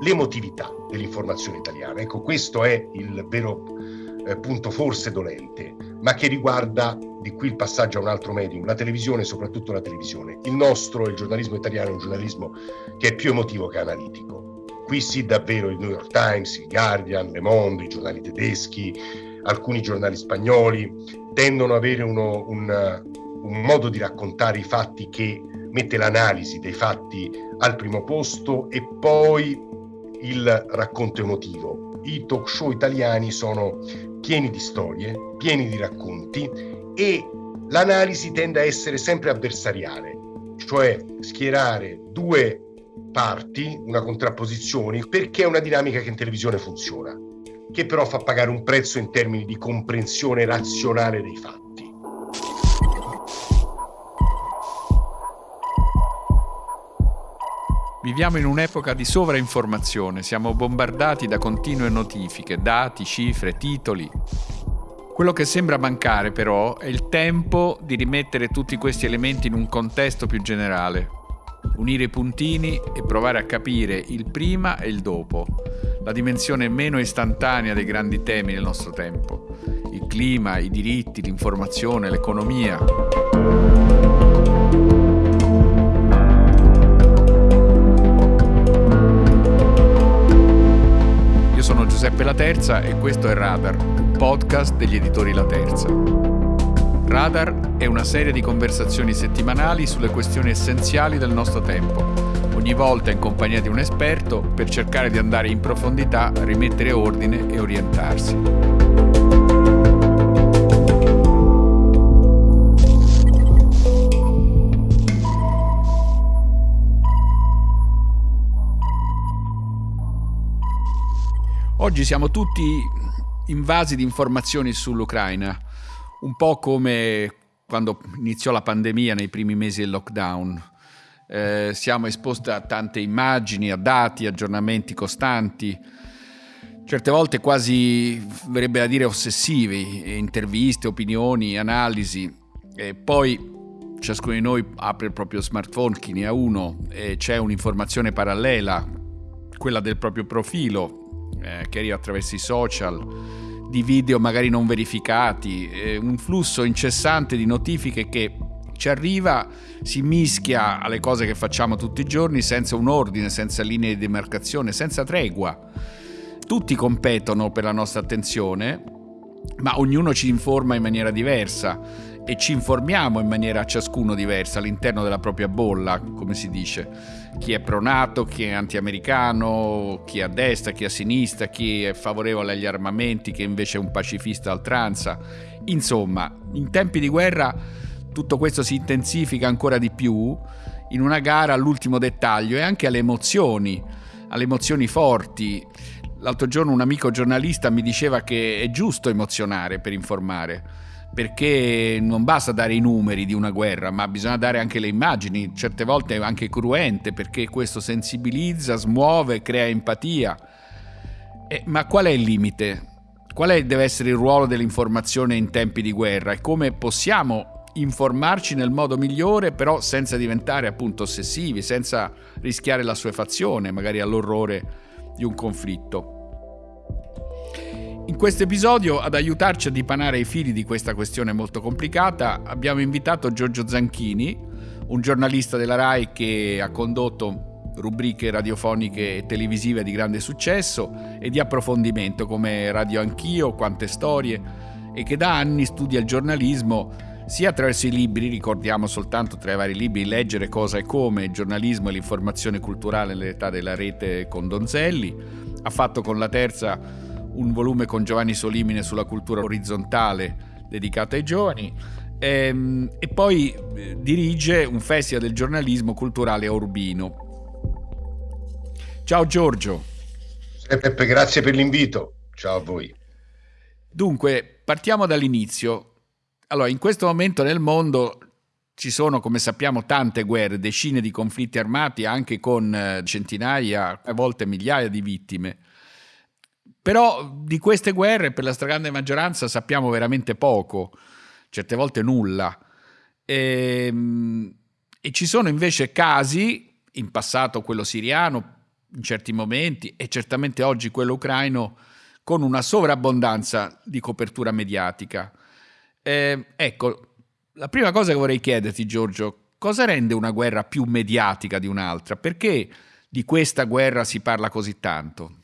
l'emotività dell'informazione italiana. Ecco, questo è il vero eh, punto forse dolente, ma che riguarda, di qui il passaggio a un altro medium, la televisione, soprattutto la televisione. Il nostro, il giornalismo italiano, è un giornalismo che è più emotivo che analitico. Qui sì davvero il New York Times, il Guardian, Le Monde, i giornali tedeschi, alcuni giornali spagnoli tendono ad avere uno, un, un modo di raccontare i fatti che mette l'analisi dei fatti al primo posto e poi il racconto emotivo. I talk show italiani sono pieni di storie, pieni di racconti e l'analisi tende a essere sempre avversariale, cioè schierare due parti, una contrapposizione, perché è una dinamica che in televisione funziona, che però fa pagare un prezzo in termini di comprensione razionale dei fatti. Viviamo in un'epoca di sovrainformazione, siamo bombardati da continue notifiche, dati, cifre, titoli. Quello che sembra mancare però è il tempo di rimettere tutti questi elementi in un contesto più generale, unire i puntini e provare a capire il prima e il dopo, la dimensione meno istantanea dei grandi temi del nostro tempo, il clima, i diritti, l'informazione, l'economia. Giuseppe La Terza e questo è Radar, un podcast degli editori La Terza. Radar è una serie di conversazioni settimanali sulle questioni essenziali del nostro tempo, ogni volta in compagnia di un esperto per cercare di andare in profondità, rimettere ordine e orientarsi. Oggi siamo tutti invasi di informazioni sull'Ucraina, un po' come quando iniziò la pandemia nei primi mesi del lockdown. Eh, siamo esposti a tante immagini, a dati, aggiornamenti costanti, certe volte quasi, verrebbe da dire, ossessivi, interviste, opinioni, analisi. E poi ciascuno di noi apre il proprio smartphone, chi ne ha uno, e c'è un'informazione parallela, quella del proprio profilo, eh, che arriva attraverso i social, di video magari non verificati, eh, un flusso incessante di notifiche che ci arriva, si mischia alle cose che facciamo tutti i giorni senza un ordine, senza linee di demarcazione, senza tregua. Tutti competono per la nostra attenzione, ma ognuno ci informa in maniera diversa e ci informiamo in maniera ciascuno diversa all'interno della propria bolla, come si dice. Chi è pronato, chi è antiamericano, chi è a destra, chi è a sinistra, chi è favorevole agli armamenti, chi invece è un pacifista altranza. Insomma, in tempi di guerra tutto questo si intensifica ancora di più in una gara all'ultimo dettaglio e anche alle emozioni, alle emozioni forti. L'altro giorno un amico giornalista mi diceva che è giusto emozionare per informare perché non basta dare i numeri di una guerra, ma bisogna dare anche le immagini, certe volte anche cruente, perché questo sensibilizza, smuove, crea empatia. Eh, ma qual è il limite? Qual è, deve essere il ruolo dell'informazione in tempi di guerra e come possiamo informarci nel modo migliore, però senza diventare appunto ossessivi, senza rischiare la sua fazione, magari all'orrore di un conflitto? In questo episodio, ad aiutarci a dipanare i fili di questa questione molto complicata, abbiamo invitato Giorgio Zanchini, un giornalista della RAI che ha condotto rubriche radiofoniche e televisive di grande successo e di approfondimento come Radio Anch'io, Quante Storie, e che da anni studia il giornalismo sia attraverso i libri, ricordiamo soltanto tra i vari libri Leggere cosa e come, giornalismo e l'informazione culturale nell'età della rete con Donzelli, ha fatto con la terza un volume con Giovanni Solimine sulla cultura orizzontale dedicato ai giovani e, ehm, e poi eh, dirige un festival del giornalismo culturale a Urbino. Ciao Giorgio. Peppe, grazie per l'invito. Ciao a voi. Dunque, partiamo dall'inizio. Allora, in questo momento nel mondo ci sono, come sappiamo, tante guerre, decine di conflitti armati, anche con eh, centinaia, a volte migliaia di vittime. Però di queste guerre per la stragrande maggioranza sappiamo veramente poco, certe volte nulla. E, ehm, e ci sono invece casi, in passato quello siriano, in certi momenti e certamente oggi quello ucraino con una sovrabbondanza di copertura mediatica. Eh, ecco, la prima cosa che vorrei chiederti Giorgio, cosa rende una guerra più mediatica di un'altra? Perché di questa guerra si parla così tanto?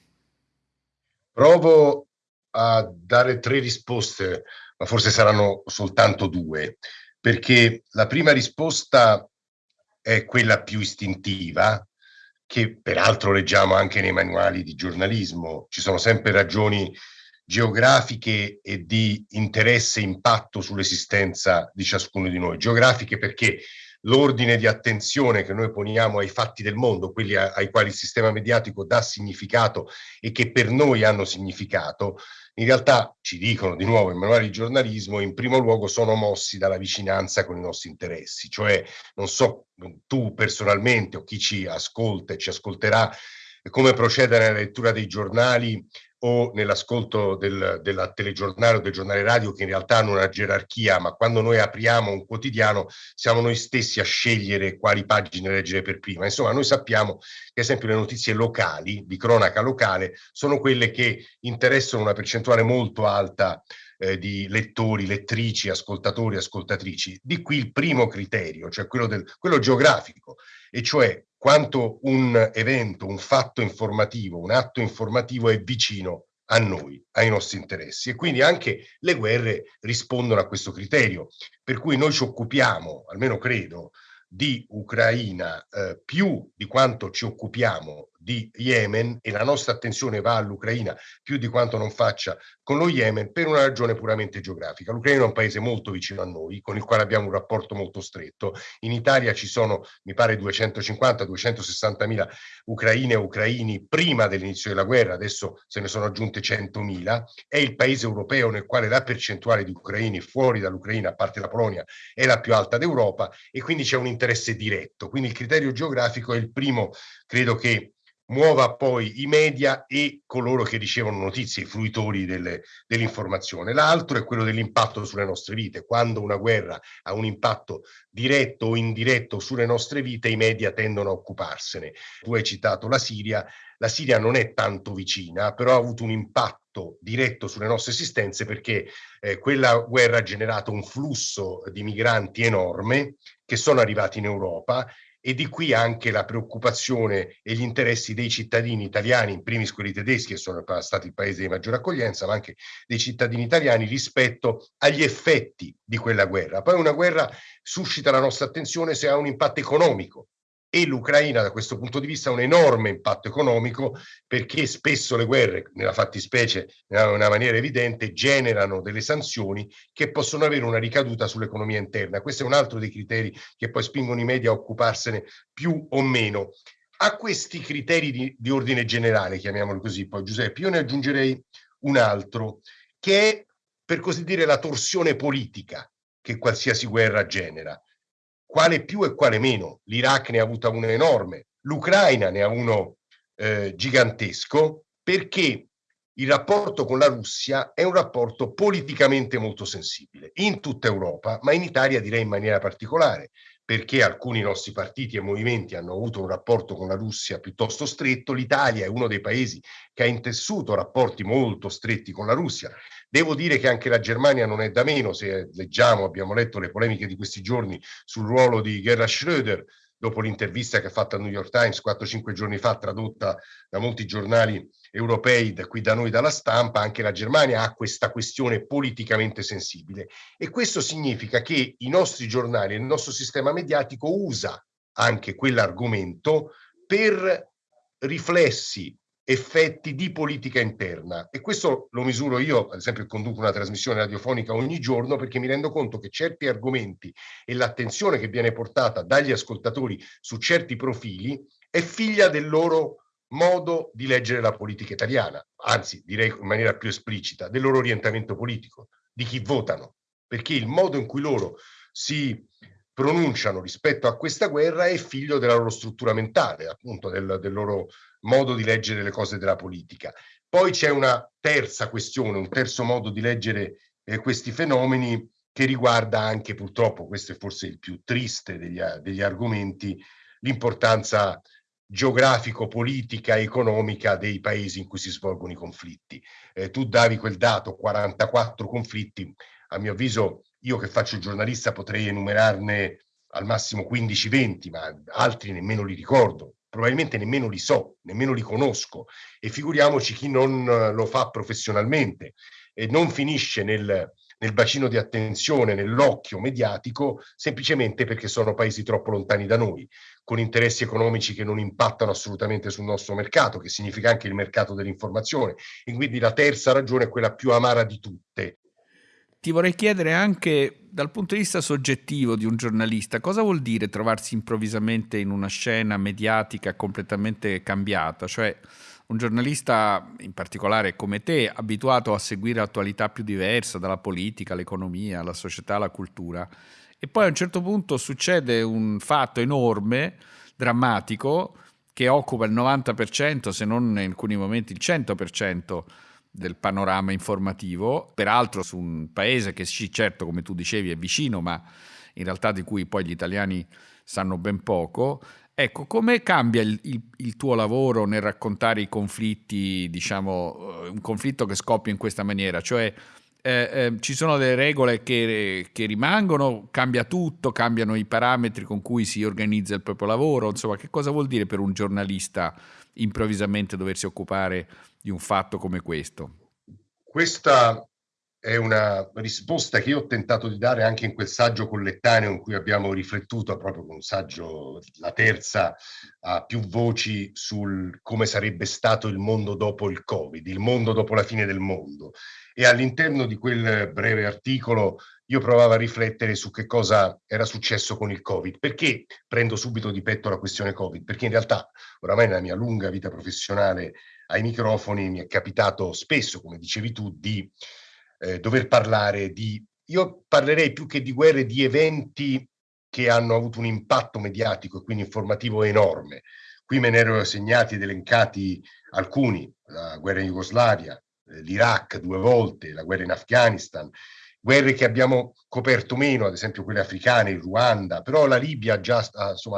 Provo a dare tre risposte, ma forse saranno soltanto due, perché la prima risposta è quella più istintiva, che peraltro leggiamo anche nei manuali di giornalismo. Ci sono sempre ragioni geografiche e di interesse e impatto sull'esistenza di ciascuno di noi. Geografiche perché l'ordine di attenzione che noi poniamo ai fatti del mondo, quelli ai quali il sistema mediatico dà significato e che per noi hanno significato, in realtà ci dicono di nuovo i manuali di giornalismo, in primo luogo sono mossi dalla vicinanza con i nostri interessi, cioè non so tu personalmente o chi ci ascolta e ci ascolterà come procedere nella lettura dei giornali o nell'ascolto del, della telegiornale o del giornale radio che in realtà hanno una gerarchia, ma quando noi apriamo un quotidiano siamo noi stessi a scegliere quali pagine leggere per prima. Insomma, noi sappiamo che, ad esempio, le notizie locali, di cronaca locale, sono quelle che interessano una percentuale molto alta eh, di lettori, lettrici, ascoltatori, ascoltatrici. Di qui il primo criterio, cioè quello, del, quello geografico, e cioè quanto un evento, un fatto informativo, un atto informativo è vicino a noi, ai nostri interessi. E quindi anche le guerre rispondono a questo criterio, per cui noi ci occupiamo, almeno credo, di Ucraina eh, più di quanto ci occupiamo di Yemen e la nostra attenzione va all'Ucraina più di quanto non faccia con lo Yemen per una ragione puramente geografica. L'Ucraina è un paese molto vicino a noi, con il quale abbiamo un rapporto molto stretto. In Italia ci sono, mi pare, 250-260 mila ucraine e ucraini prima dell'inizio della guerra, adesso se ne sono aggiunte 100 mila. È il paese europeo nel quale la percentuale di ucraini fuori dall'Ucraina, a parte la Polonia, è la più alta d'Europa e quindi c'è un interesse diretto. Quindi il criterio geografico è il primo, credo che muova poi i media e coloro che ricevono notizie, i fruitori dell'informazione. L'altro è quello dell'impatto sulle nostre vite. Quando una guerra ha un impatto diretto o indiretto sulle nostre vite, i media tendono a occuparsene. Tu hai citato la Siria, la Siria non è tanto vicina, però ha avuto un impatto diretto sulle nostre esistenze perché eh, quella guerra ha generato un flusso di migranti enorme che sono arrivati in Europa e di qui anche la preoccupazione e gli interessi dei cittadini italiani, in primis quelli tedeschi che sono stati il paese di maggiore accoglienza, ma anche dei cittadini italiani rispetto agli effetti di quella guerra. Poi una guerra suscita la nostra attenzione se ha un impatto economico, e l'Ucraina da questo punto di vista ha un enorme impatto economico perché spesso le guerre, nella fattispecie in una maniera evidente, generano delle sanzioni che possono avere una ricaduta sull'economia interna. Questo è un altro dei criteri che poi spingono i media a occuparsene più o meno. A questi criteri di, di ordine generale, chiamiamoli così, poi Giuseppe, io ne aggiungerei un altro, che è per così dire la torsione politica che qualsiasi guerra genera quale più e quale meno. L'Iraq ne ha avuto uno enorme, l'Ucraina ne ha uno eh, gigantesco, perché il rapporto con la Russia è un rapporto politicamente molto sensibile in tutta Europa, ma in Italia direi in maniera particolare, perché alcuni nostri partiti e movimenti hanno avuto un rapporto con la Russia piuttosto stretto. L'Italia è uno dei paesi che ha intessuto rapporti molto stretti con la Russia. Devo dire che anche la Germania non è da meno, se leggiamo, abbiamo letto le polemiche di questi giorni sul ruolo di Gerhard Schröder, dopo l'intervista che ha fatto al New York Times 4-5 giorni fa, tradotta da molti giornali europei, da qui da noi dalla stampa, anche la Germania ha questa questione politicamente sensibile. E questo significa che i nostri giornali, il nostro sistema mediatico usa anche quell'argomento per riflessi effetti di politica interna. E questo lo misuro io, ad esempio conduco una trasmissione radiofonica ogni giorno perché mi rendo conto che certi argomenti e l'attenzione che viene portata dagli ascoltatori su certi profili è figlia del loro modo di leggere la politica italiana, anzi direi in maniera più esplicita, del loro orientamento politico, di chi votano, perché il modo in cui loro si pronunciano rispetto a questa guerra è figlio della loro struttura mentale, appunto del, del loro modo di leggere le cose della politica. Poi c'è una terza questione, un terzo modo di leggere eh, questi fenomeni che riguarda anche purtroppo, questo è forse il più triste degli, degli argomenti, l'importanza geografico-politica economica dei paesi in cui si svolgono i conflitti. Eh, tu davi quel dato, 44 conflitti, a mio avviso io che faccio il giornalista potrei enumerarne al massimo 15-20, ma altri nemmeno li ricordo, probabilmente nemmeno li so, nemmeno li conosco e figuriamoci chi non lo fa professionalmente e non finisce nel, nel bacino di attenzione, nell'occhio mediatico, semplicemente perché sono paesi troppo lontani da noi, con interessi economici che non impattano assolutamente sul nostro mercato, che significa anche il mercato dell'informazione. E quindi la terza ragione è quella più amara di tutte. Ti vorrei chiedere anche dal punto di vista soggettivo di un giornalista, cosa vuol dire trovarsi improvvisamente in una scena mediatica completamente cambiata? Cioè, un giornalista in particolare come te, abituato a seguire l'attualità più diversa, dalla politica all'economia, alla società, alla cultura, e poi a un certo punto succede un fatto enorme, drammatico, che occupa il 90%, se non in alcuni momenti il 100% del panorama informativo, peraltro su un paese che sì, certo, come tu dicevi, è vicino, ma in realtà di cui poi gli italiani sanno ben poco, Ecco, come cambia il, il, il, tuo lavoro nel raccontare i conflitti, diciamo, eh, un conflitto che scoppia in questa maniera? Cioè, eh, eh, ci sono delle regole che, che, rimangono, cambia tutto, cambiano i parametri con cui si organizza il proprio lavoro, insomma, che cosa vuol dire per un giornalista improvvisamente doversi occupare di un fatto come questo? Questa è una risposta che io ho tentato di dare anche in quel saggio collettaneo in cui abbiamo riflettuto proprio con un saggio, la terza, a più voci sul come sarebbe stato il mondo dopo il Covid, il mondo dopo la fine del mondo. E all'interno di quel breve articolo io provavo a riflettere su che cosa era successo con il Covid. Perché prendo subito di petto la questione Covid? Perché in realtà oramai nella mia lunga vita professionale ai microfoni mi è capitato spesso, come dicevi tu, di eh, dover parlare di... Io parlerei più che di guerre, di eventi che hanno avuto un impatto mediatico e quindi informativo enorme. Qui me ne ero segnati ed elencati alcuni, la guerra in Jugoslavia, l'Iraq due volte, la guerra in Afghanistan, guerre che abbiamo coperto meno, ad esempio quelle africane, il Ruanda, però la Libia ha già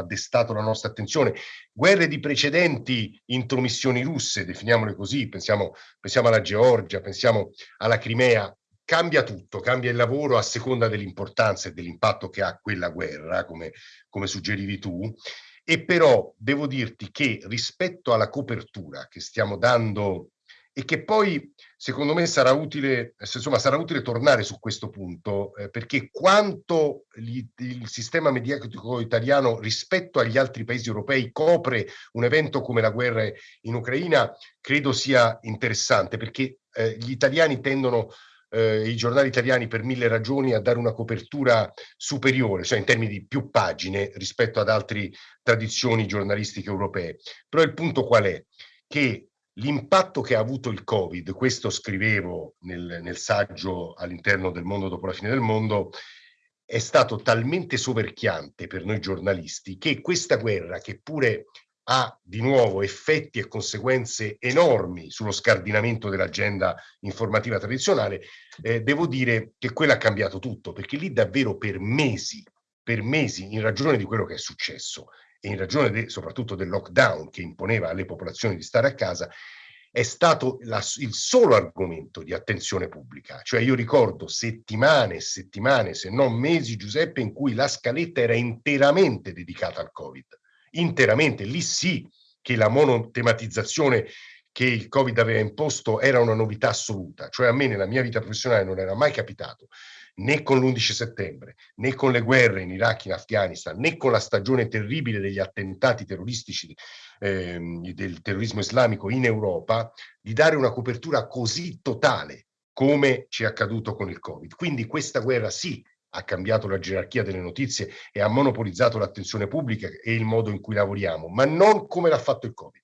destato la nostra attenzione, guerre di precedenti intromissioni russe, definiamole così, pensiamo, pensiamo alla Georgia, pensiamo alla Crimea, cambia tutto, cambia il lavoro a seconda dell'importanza e dell'impatto che ha quella guerra, come, come suggerivi tu, e però devo dirti che rispetto alla copertura che stiamo dando e che poi secondo me sarà utile, insomma, sarà utile tornare su questo punto, eh, perché quanto gli, il sistema mediatico italiano rispetto agli altri paesi europei copre un evento come la guerra in Ucraina, credo sia interessante, perché eh, gli italiani tendono eh, i giornali italiani per mille ragioni a dare una copertura superiore, cioè in termini di più pagine rispetto ad altre tradizioni giornalistiche europee. Però il punto qual è? Che L'impatto che ha avuto il Covid, questo scrivevo nel, nel saggio all'interno del mondo dopo la fine del mondo, è stato talmente soverchiante per noi giornalisti che questa guerra, che pure ha di nuovo effetti e conseguenze enormi sullo scardinamento dell'agenda informativa tradizionale, eh, devo dire che quella ha cambiato tutto, perché lì davvero per mesi, per mesi, in ragione di quello che è successo, in ragione de, soprattutto del lockdown che imponeva alle popolazioni di stare a casa, è stato la, il solo argomento di attenzione pubblica. Cioè io ricordo settimane e settimane, se non mesi, Giuseppe, in cui la scaletta era interamente dedicata al Covid. Interamente, lì sì che la monotematizzazione che il Covid aveva imposto era una novità assoluta. Cioè a me nella mia vita professionale non era mai capitato né con l'11 settembre, né con le guerre in Iraq e in Afghanistan, né con la stagione terribile degli attentati terroristici eh, del terrorismo islamico in Europa, di dare una copertura così totale come ci è accaduto con il Covid. Quindi questa guerra sì ha cambiato la gerarchia delle notizie e ha monopolizzato l'attenzione pubblica e il modo in cui lavoriamo, ma non come l'ha fatto il Covid.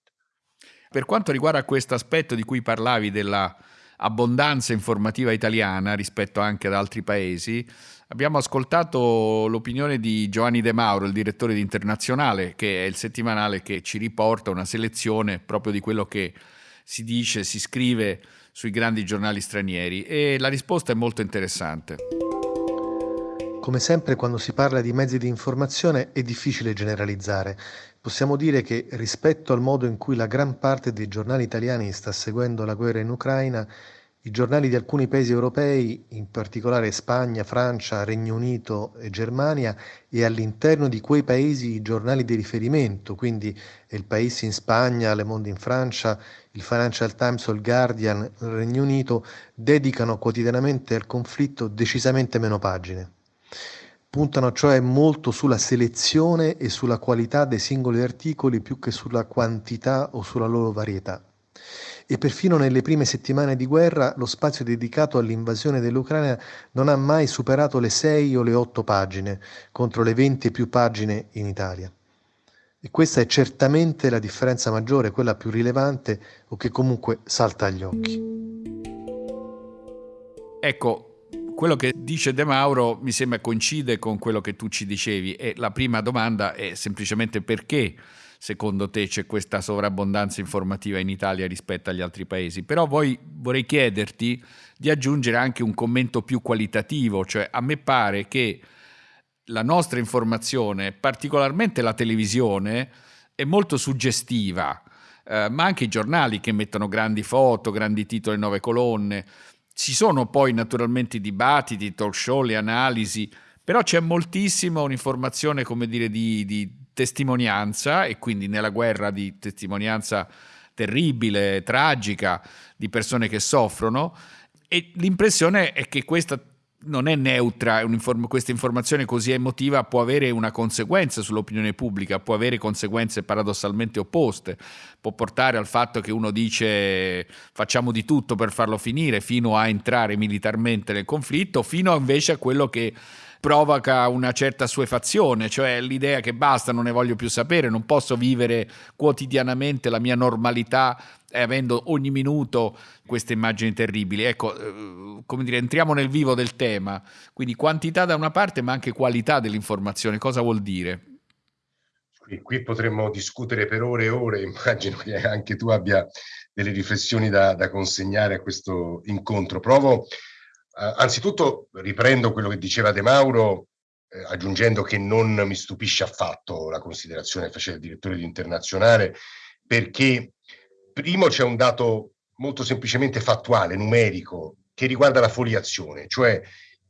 Per quanto riguarda questo aspetto di cui parlavi della abbondanza informativa italiana rispetto anche ad altri paesi, abbiamo ascoltato l'opinione di Giovanni De Mauro, il direttore di Internazionale, che è il settimanale che ci riporta una selezione proprio di quello che si dice, si scrive sui grandi giornali stranieri e la risposta è molto interessante. Come sempre quando si parla di mezzi di informazione è difficile generalizzare. Possiamo dire che rispetto al modo in cui la gran parte dei giornali italiani sta seguendo la guerra in Ucraina, i giornali di alcuni paesi europei, in particolare Spagna, Francia, Regno Unito e Germania, e all'interno di quei paesi i giornali di riferimento, quindi il País in Spagna, Le Monde in Francia, il Financial Times o il Guardian nel Regno Unito, dedicano quotidianamente al conflitto decisamente meno pagine. Puntano cioè molto sulla selezione e sulla qualità dei singoli articoli più che sulla quantità o sulla loro varietà. E perfino nelle prime settimane di guerra lo spazio dedicato all'invasione dell'Ucraina non ha mai superato le 6 o le 8 pagine, contro le 20 più pagine in Italia. E questa è certamente la differenza maggiore, quella più rilevante o che comunque salta agli occhi. Ecco, quello che dice De Mauro mi sembra coincide con quello che tu ci dicevi e la prima domanda è semplicemente perché secondo te c'è questa sovrabbondanza informativa in Italia rispetto agli altri paesi. Però poi vorrei chiederti di aggiungere anche un commento più qualitativo, cioè a me pare che la nostra informazione, particolarmente la televisione, è molto suggestiva, eh, ma anche i giornali che mettono grandi foto, grandi titoli, nove colonne, ci sono poi naturalmente i dibattiti, i talk show, le analisi, però c'è moltissimo un'informazione, come dire, di, di testimonianza e quindi nella guerra di testimonianza terribile, tragica, di persone che soffrono. E l'impressione è che questa non è neutra, questa informazione così emotiva può avere una conseguenza sull'opinione pubblica, può avere conseguenze paradossalmente opposte, può portare al fatto che uno dice facciamo di tutto per farlo finire, fino a entrare militarmente nel conflitto, fino invece a quello che provoca una certa suefazione, cioè l'idea che basta, non ne voglio più sapere, non posso vivere quotidianamente la mia normalità e avendo ogni minuto queste immagini terribili. Ecco, eh, come dire, entriamo nel vivo del tema, quindi quantità da una parte ma anche qualità dell'informazione, cosa vuol dire? Qui, qui potremmo discutere per ore e ore, immagino che anche tu abbia delle riflessioni da, da consegnare a questo incontro. Provo Uh, anzitutto riprendo quello che diceva De Mauro, eh, aggiungendo che non mi stupisce affatto la considerazione che faceva il direttore di Internazionale, perché primo c'è un dato molto semplicemente fattuale, numerico, che riguarda la foliazione, cioè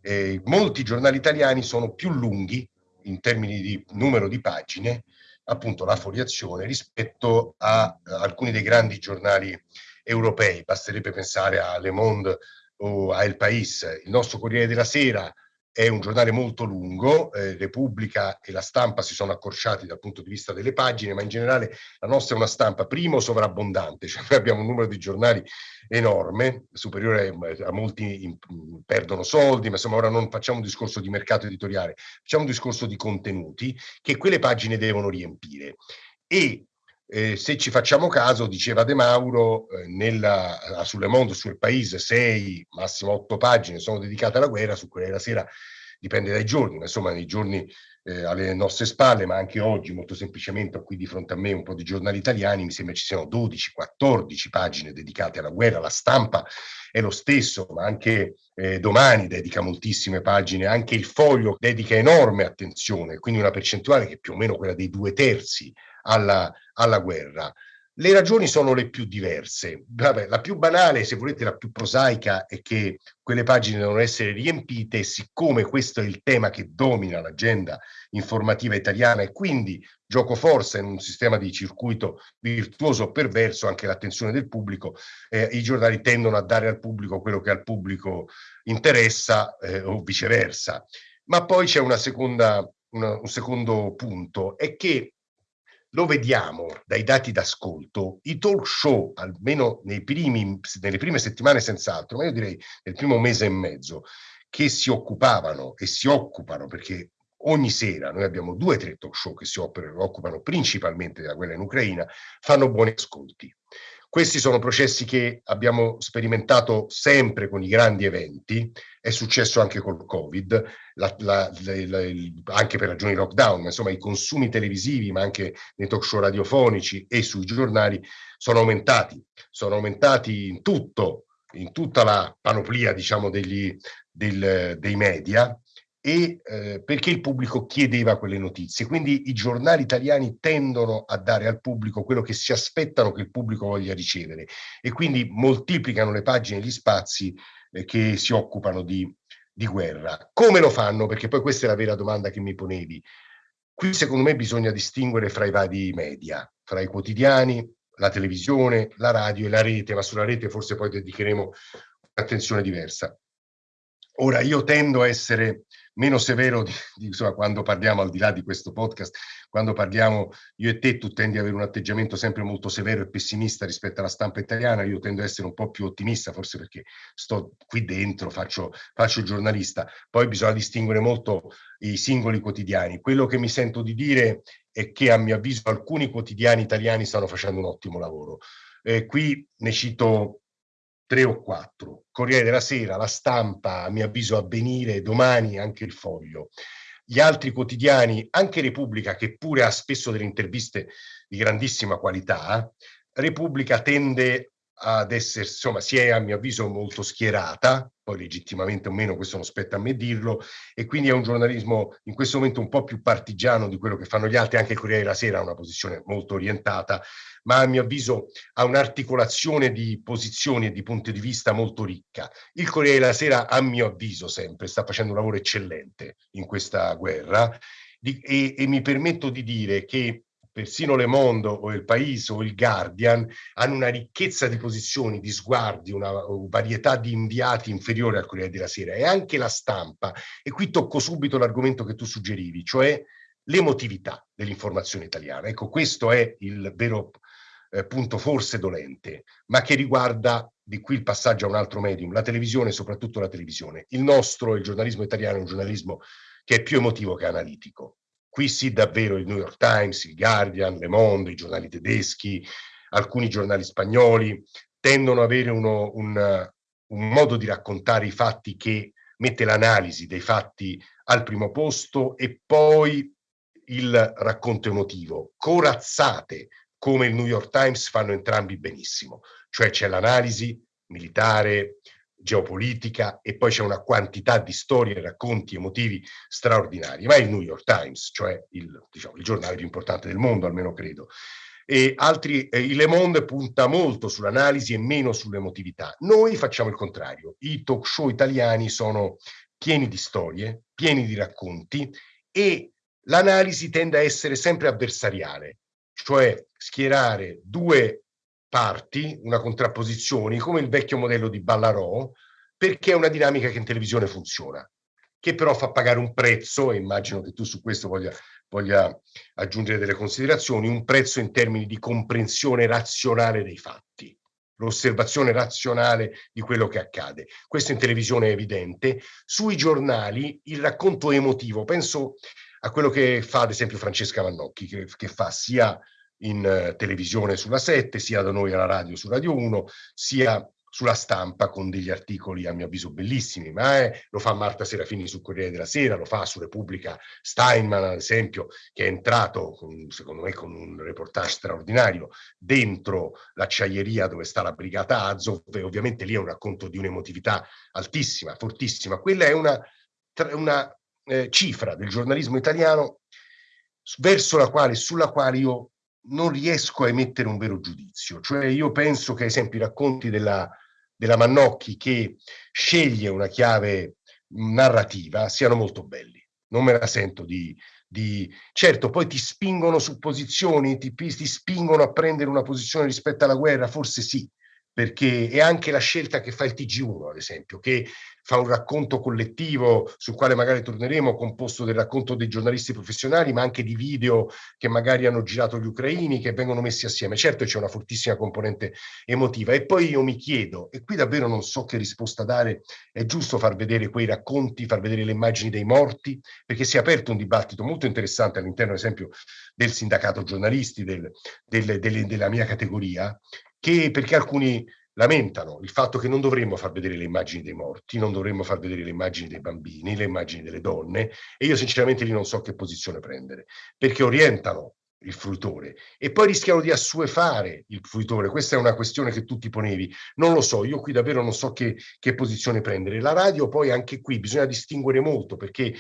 eh, molti giornali italiani sono più lunghi in termini di numero di pagine, appunto la foliazione, rispetto a, a alcuni dei grandi giornali europei. Basterebbe pensare a Le Monde o a El País. Il nostro Corriere della Sera è un giornale molto lungo, eh, Repubblica e la stampa si sono accorciati dal punto di vista delle pagine, ma in generale la nostra è una stampa, primo, sovrabbondante, cioè noi abbiamo un numero di giornali enorme, superiore a, molti in, perdono soldi, ma insomma ora non facciamo un discorso di mercato editoriale, facciamo un discorso di contenuti che quelle pagine devono riempire. E eh, se ci facciamo caso, diceva De Mauro, eh, nella, sulle Mondo, sul Paese, sei, massimo otto pagine sono dedicate alla guerra, su quelle della sera dipende dai giorni, ma insomma nei giorni eh, alle nostre spalle, ma anche oggi molto semplicemente qui di fronte a me un po' di giornali italiani, mi sembra ci siano 12, 14 pagine dedicate alla guerra, la stampa è lo stesso, ma anche eh, domani dedica moltissime pagine, anche il foglio dedica enorme attenzione, quindi una percentuale che è più o meno quella dei due terzi alla, alla guerra. Le ragioni sono le più diverse. Vabbè, la più banale, se volete, la più prosaica è che quelle pagine devono essere riempite siccome questo è il tema che domina l'agenda informativa italiana e quindi gioco forza in un sistema di circuito virtuoso o perverso anche l'attenzione del pubblico, eh, i giornali tendono a dare al pubblico quello che al pubblico interessa eh, o viceversa. Ma poi c'è una seconda, una, un secondo punto, è che lo vediamo dai dati d'ascolto, i talk show, almeno primi, nelle prime settimane senz'altro, ma io direi nel primo mese e mezzo, che si occupavano e si occupano, perché ogni sera noi abbiamo due o tre talk show che si occupano principalmente della guerra in Ucraina, fanno buoni ascolti. Questi sono processi che abbiamo sperimentato sempre con i grandi eventi, è successo anche col Covid, la, la, la, anche per ragioni lockdown, ma insomma i consumi televisivi, ma anche nei talk show radiofonici e sui giornali sono aumentati, sono aumentati in tutto, in tutta la panoplia diciamo degli, del, dei media e eh, perché il pubblico chiedeva quelle notizie. Quindi i giornali italiani tendono a dare al pubblico quello che si aspettano che il pubblico voglia ricevere e quindi moltiplicano le pagine e gli spazi eh, che si occupano di, di guerra. Come lo fanno? Perché poi questa è la vera domanda che mi ponevi. Qui secondo me bisogna distinguere fra i vari media, fra i quotidiani, la televisione, la radio e la rete, ma sulla rete forse poi dedicheremo un'attenzione diversa. Ora, io tendo a essere meno severo di, di, insomma, quando parliamo al di là di questo podcast, quando parliamo io e te, tu tendi ad avere un atteggiamento sempre molto severo e pessimista rispetto alla stampa italiana, io tendo ad essere un po' più ottimista, forse perché sto qui dentro, faccio, faccio il giornalista. Poi bisogna distinguere molto i singoli quotidiani. Quello che mi sento di dire è che a mio avviso alcuni quotidiani italiani stanno facendo un ottimo lavoro. Eh, qui ne cito tre o quattro. Corriere della Sera, La Stampa, a mio avviso Avvenire, domani anche Il Foglio. Gli altri quotidiani, anche Repubblica, che pure ha spesso delle interviste di grandissima qualità, Repubblica tende ad essere, insomma, si è a mio avviso molto schierata, poi legittimamente o meno, questo non spetta a me dirlo, e quindi è un giornalismo in questo momento un po' più partigiano di quello che fanno gli altri, anche il Corriere della Sera ha una posizione molto orientata, ma a mio avviso ha un'articolazione di posizioni e di punti di vista molto ricca. Il Corriere della Sera, a mio avviso sempre, sta facendo un lavoro eccellente in questa guerra, di, e, e mi permetto di dire che persino Le Monde o Il País o il Guardian hanno una ricchezza di posizioni, di sguardi, una varietà di inviati inferiore al Corriere della Sera e anche la stampa. E qui tocco subito l'argomento che tu suggerivi, cioè l'emotività dell'informazione italiana. Ecco, questo è il vero eh, punto forse dolente, ma che riguarda di qui il passaggio a un altro medium, la televisione, soprattutto la televisione. Il nostro, il giornalismo italiano, è un giornalismo che è più emotivo che analitico Qui sì davvero il New York Times, il Guardian, Le Monde, i giornali tedeschi, alcuni giornali spagnoli tendono ad avere uno, un, un modo di raccontare i fatti che mette l'analisi dei fatti al primo posto e poi il racconto emotivo, corazzate come il New York Times fanno entrambi benissimo, cioè c'è l'analisi militare, geopolitica e poi c'è una quantità di storie, racconti emotivi straordinari, ma il New York Times, cioè il, diciamo, il giornale più importante del mondo, almeno credo. E altri, eh, Le Monde punta molto sull'analisi e meno sull'emotività. Noi facciamo il contrario. I talk show italiani sono pieni di storie, pieni di racconti e l'analisi tende a essere sempre avversariale, cioè schierare due parti, una contrapposizione, come il vecchio modello di Ballarò, perché è una dinamica che in televisione funziona, che però fa pagare un prezzo, e immagino che tu su questo voglia, voglia aggiungere delle considerazioni, un prezzo in termini di comprensione razionale dei fatti l'osservazione razionale di quello che accade. Questo in televisione è evidente. Sui giornali il racconto emotivo, penso a quello che fa ad esempio Francesca Mannocchi, che, che fa sia in eh, televisione sulla 7, sia da noi alla radio su Radio 1, sia sulla stampa con degli articoli a mio avviso bellissimi, ma eh, lo fa Marta Serafini sul Corriere della Sera, lo fa su Repubblica Steinman ad esempio, che è entrato con, secondo me con un reportage straordinario dentro l'acciaieria dove sta la brigata Azov e ovviamente lì è un racconto di un'emotività altissima, fortissima. Quella è una, una eh, cifra del giornalismo italiano verso la quale, sulla quale io non riesco a emettere un vero giudizio. Cioè io penso che, ad esempio, i racconti della, della Mannocchi che sceglie una chiave narrativa siano molto belli. Non me la sento di, di... Certo, poi ti spingono su posizioni, ti, ti spingono a prendere una posizione rispetto alla guerra, forse sì, perché è anche la scelta che fa il TG1, ad esempio, che fa un racconto collettivo sul quale magari torneremo, composto del racconto dei giornalisti professionali, ma anche di video che magari hanno girato gli ucraini, che vengono messi assieme. Certo c'è una fortissima componente emotiva. E poi io mi chiedo, e qui davvero non so che risposta dare, è giusto far vedere quei racconti, far vedere le immagini dei morti, perché si è aperto un dibattito molto interessante all'interno, ad esempio, del sindacato giornalisti, del, del, delle, della mia categoria, che perché alcuni lamentano il fatto che non dovremmo far vedere le immagini dei morti, non dovremmo far vedere le immagini dei bambini, le immagini delle donne e io sinceramente lì non so che posizione prendere, perché orientano il fruitore e poi rischiano di assuefare il fruitore. Questa è una questione che tu ti ponevi. Non lo so, io qui davvero non so che, che posizione prendere. La radio poi anche qui bisogna distinguere molto perché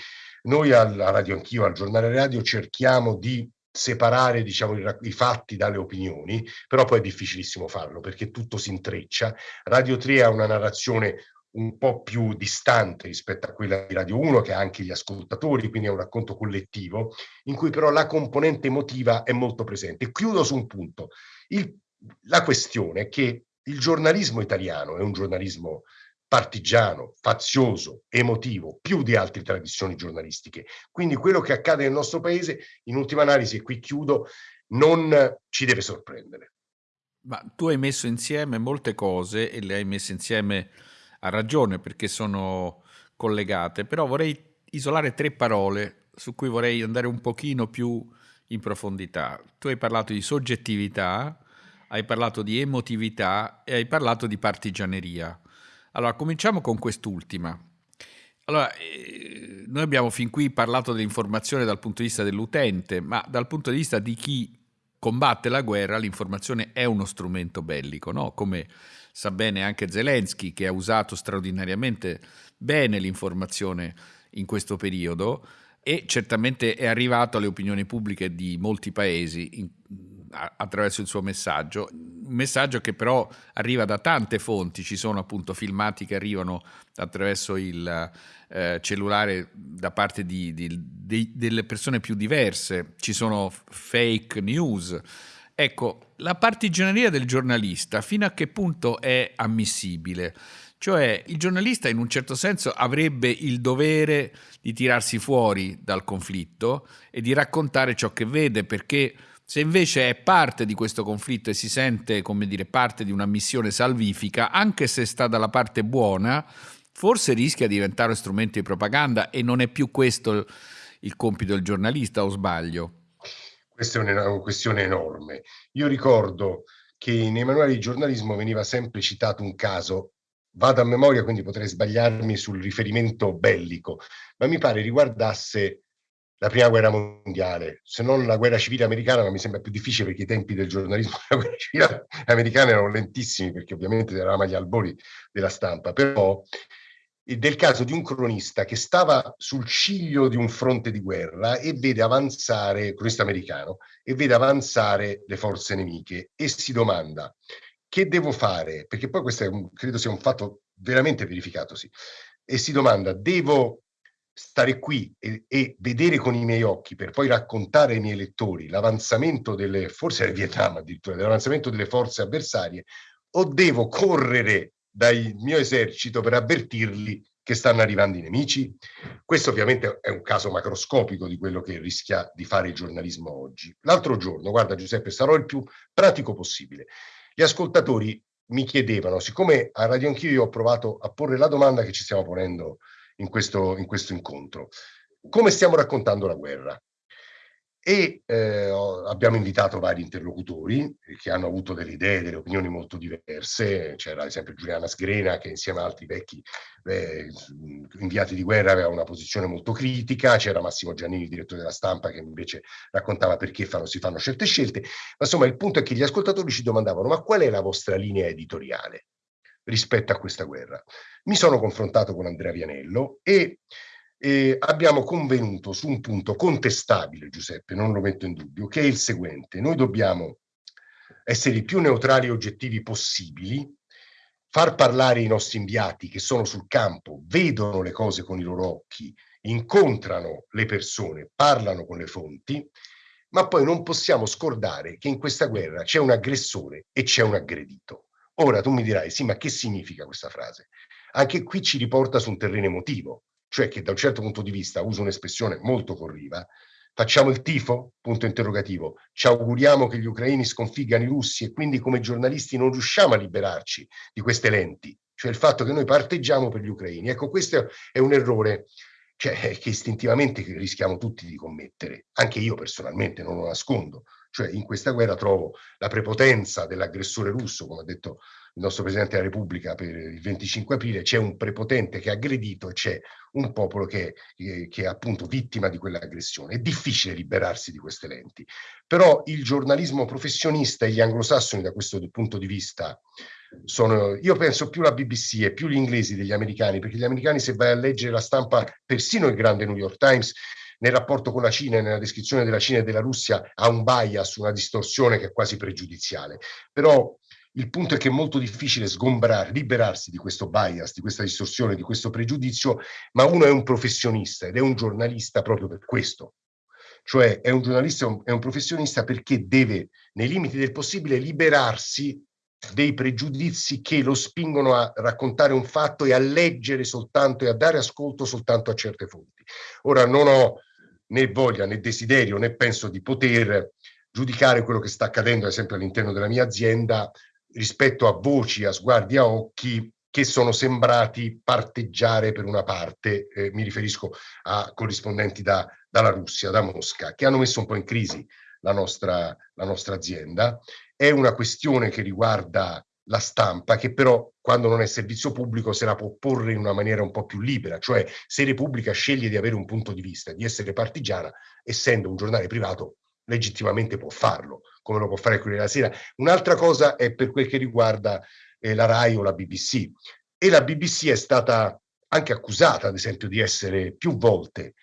noi alla radio anch'io, al giornale radio cerchiamo di separare diciamo, i, i, fatti dalle opinioni, però poi è difficilissimo farlo perché tutto si intreccia. Radio 3 ha una narrazione un po' più distante rispetto a quella di Radio 1 che ha anche gli ascoltatori, quindi è un racconto collettivo, in cui però la componente emotiva è molto presente. Chiudo su un punto. Il, la questione è che il giornalismo italiano è un giornalismo partigiano, fazioso, emotivo, più di altre tradizioni giornalistiche. Quindi quello che accade nel nostro paese, in ultima analisi, e qui chiudo, non ci deve sorprendere. Ma tu hai messo insieme molte cose e le hai messe insieme a ragione perché sono collegate, però vorrei isolare tre parole su cui vorrei andare un pochino più in profondità. Tu hai parlato di soggettività, hai parlato di emotività e hai parlato di partigianeria. Allora, cominciamo con quest'ultima. Allora, eh, noi abbiamo fin qui parlato dell'informazione dal punto di vista dell'utente, ma dal punto di vista di chi combatte la guerra, l'informazione è uno strumento bellico, no? come sa bene anche Zelensky, che ha usato straordinariamente bene l'informazione in questo periodo e certamente è arrivato alle opinioni pubbliche di molti paesi in, attraverso il suo messaggio, un messaggio che però arriva da tante fonti, ci sono appunto filmati che arrivano attraverso il eh, cellulare da parte di, di, di, delle persone più diverse, ci sono fake news, Ecco, la partigianeria del giornalista fino a che punto è ammissibile? Cioè il giornalista in un certo senso avrebbe il dovere di tirarsi fuori dal conflitto e di raccontare ciò che vede, perché se invece è parte di questo conflitto e si sente, come dire, parte di una missione salvifica, anche se sta dalla parte buona, forse rischia di diventare strumento di propaganda e non è più questo il compito del giornalista, o sbaglio? Questa è una questione enorme. Io ricordo che nei manuali di giornalismo veniva sempre citato un caso, vado a memoria quindi potrei sbagliarmi sul riferimento bellico, ma mi pare riguardasse la prima guerra mondiale, se non la guerra civile americana, ma mi sembra più difficile perché i tempi del giornalismo della guerra civile americana erano lentissimi perché ovviamente eravamo agli albori della stampa, però del caso di un cronista che stava sul ciglio di un fronte di guerra e vede avanzare, cronista americano, e vede avanzare le forze nemiche e si domanda che devo fare, perché poi questo un, credo sia un fatto veramente verificatosi, e si domanda devo stare qui e, e, vedere con i miei occhi per poi raccontare ai miei lettori l'avanzamento delle, forse del Vietnam addirittura, l'avanzamento delle forze avversarie, o devo correre dal mio esercito per avvertirli che stanno arrivando i nemici? Questo ovviamente è un caso macroscopico di quello che rischia di fare il giornalismo oggi. L'altro giorno, guarda Giuseppe, sarò il più pratico possibile. Gli ascoltatori mi chiedevano, siccome a Radio Anch'io io ho provato a porre la domanda che ci stiamo ponendo in questo, in questo incontro, come stiamo raccontando la guerra? e eh, abbiamo invitato vari interlocutori che hanno avuto delle idee, delle opinioni molto diverse. C'era ad esempio Giuliana Sgrena che insieme ad altri vecchi eh, inviati di guerra aveva una posizione molto critica, c'era Massimo Giannini, direttore della stampa, che invece raccontava perché fanno, si fanno certe scelte. Ma insomma il punto è che gli ascoltatori ci domandavano ma qual è la vostra linea editoriale rispetto a questa guerra? Mi sono confrontato con Andrea Vianello e eh, abbiamo convenuto su un punto contestabile, Giuseppe, non lo metto in dubbio, che è il seguente. Noi dobbiamo essere i più neutrali e oggettivi possibili, far parlare i nostri inviati che sono sul campo, vedono le cose con i loro occhi, incontrano le persone, parlano con le fonti, ma poi non possiamo scordare che in questa guerra c'è un aggressore e c'è un aggredito. Ora tu mi dirai, sì, ma che significa questa frase? Anche qui ci riporta su un terreno emotivo cioè che da un certo punto di vista, uso un'espressione molto corriva, facciamo il tifo? Punto interrogativo. Ci auguriamo che gli ucraini sconfiggano i russi e quindi come giornalisti non riusciamo a liberarci di queste lenti, cioè il fatto che noi parteggiamo per gli ucraini. Ecco, questo è un errore cioè, che istintivamente rischiamo tutti di commettere. Anche io personalmente non lo nascondo. Cioè in questa guerra trovo la prepotenza dell'aggressore russo, come ha detto il nostro Presidente della Repubblica per il 25 aprile, c'è un prepotente che ha aggredito e c'è un popolo che, che, è appunto vittima di quell'aggressione. È difficile liberarsi di queste lenti, però il giornalismo professionista e gli anglosassoni da questo punto di vista sono, io penso più la BBC e più gli inglesi degli americani, perché gli americani se vai a leggere la stampa, persino il grande New York Times, nel rapporto con la Cina e nella descrizione della Cina e della Russia ha un bias, una distorsione che è quasi pregiudiziale. Però il punto è che è molto difficile sgombrare, liberarsi di questo bias, di questa distorsione, di questo pregiudizio, ma uno è un professionista ed è un giornalista proprio per questo. Cioè è un giornalista, è un professionista perché deve, nei limiti del possibile, liberarsi dei pregiudizi che lo spingono a raccontare un fatto e a leggere soltanto e a dare ascolto soltanto a certe fonti. Ora non ho né voglia né desiderio né penso di poter giudicare quello che sta accadendo ad esempio all'interno della mia azienda rispetto a voci, a sguardi, a occhi che sono sembrati parteggiare per una parte, eh, mi riferisco a corrispondenti da, dalla Russia, da Mosca, che hanno messo un po' in crisi la nostra, la nostra azienda. È una questione che riguarda la stampa, che però quando non è servizio pubblico se la può porre in una maniera un po' più libera, cioè se Repubblica sceglie di avere un punto di vista, di essere partigiana, essendo un giornale privato, legittimamente può farlo, come lo può fare quello della Sera. Un'altra cosa è per quel che riguarda eh, la RAI o la BBC. E la BBC è stata anche accusata, ad esempio, di essere più volte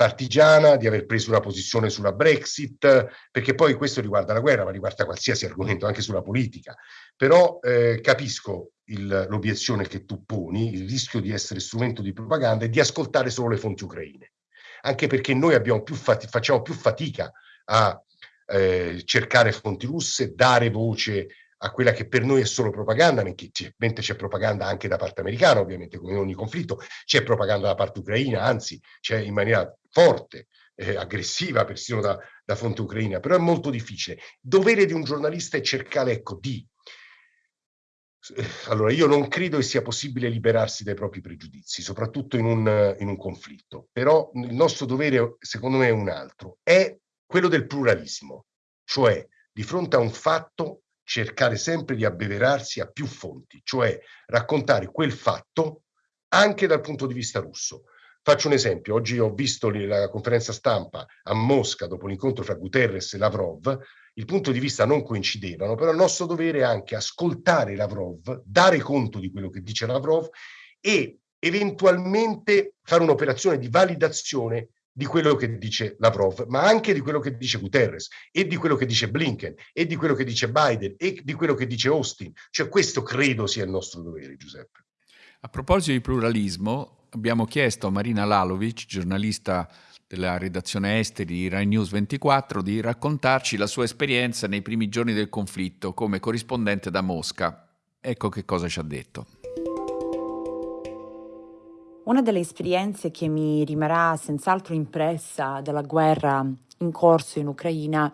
partigiana, di aver preso una posizione sulla Brexit, perché poi questo riguarda la guerra, ma riguarda qualsiasi argomento, anche sulla politica. Però eh, capisco l'obiezione che tu poni, il rischio di essere strumento di propaganda e di ascoltare solo le fonti ucraine. Anche perché noi più facciamo più fatica a eh, cercare fonti russe, dare voce a quella che per noi è solo propaganda, mentre c'è propaganda anche da parte americana, ovviamente, come in ogni conflitto, c'è propaganda da parte ucraina, anzi c'è in maniera forte, eh, aggressiva persino da, da fonte ucraina, però è molto difficile. Dovere di un giornalista è cercare, ecco, di allora, io non credo che sia possibile liberarsi dai propri pregiudizi, soprattutto in un, in un, conflitto, però il nostro dovere, secondo me, è un altro, è quello del pluralismo, cioè di fronte a un fatto cercare sempre di abbeverarsi a più fonti, cioè raccontare quel fatto anche dal punto di vista russo. Faccio un esempio, oggi ho visto la conferenza stampa a Mosca dopo l'incontro fra Guterres e Lavrov, il punto di vista non coincidevano, però il nostro dovere è anche ascoltare Lavrov, dare conto di quello che dice Lavrov e eventualmente fare un'operazione di validazione di quello che dice Lavrov, ma anche di quello che dice Guterres e di quello che dice Blinken e di quello che dice Biden e di quello che dice Austin. Cioè questo credo sia il nostro dovere, Giuseppe. A proposito di pluralismo, abbiamo chiesto a Marina Lalovic, giornalista della redazione esteri di Rai News 24, di raccontarci la sua esperienza nei primi giorni del conflitto come corrispondente da Mosca. Ecco che cosa ci ha detto. Una delle esperienze che mi rimarrà senz'altro impressa della guerra in corso in Ucraina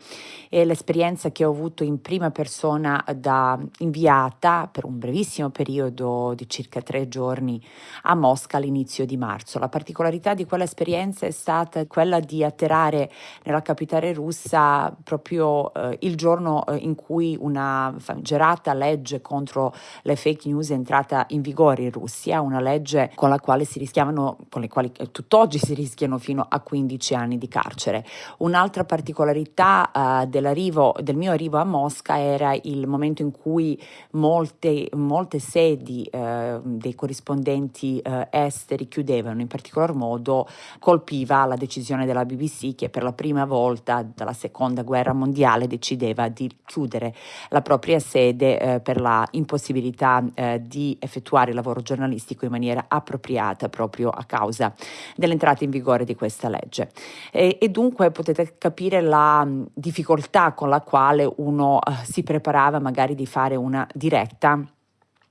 e l'esperienza che ho avuto in prima persona da inviata per un brevissimo periodo di circa tre giorni a Mosca all'inizio di marzo. La particolarità di quell'esperienza è stata quella di atterrare nella capitale russa proprio eh, il giorno eh, in cui una famigerata legge contro le fake news è entrata in vigore in Russia, una legge con la quale si rischiavano, con le quali eh, tutt'oggi si rischiano fino a 15 anni di carcere. Una Un'altra particolarità uh, del mio arrivo a Mosca era il momento in cui molte, molte sedi uh, dei corrispondenti uh, esteri chiudevano, in particolar modo colpiva la decisione della BBC che per la prima volta dalla seconda guerra mondiale decideva di chiudere la propria sede per la impossibilità di effettuare il lavoro giornalistico in maniera appropriata proprio a causa dell'entrata in vigore di questa legge. E, e dunque potete capire la mm, difficoltà con la quale uno uh, si preparava magari di fare una diretta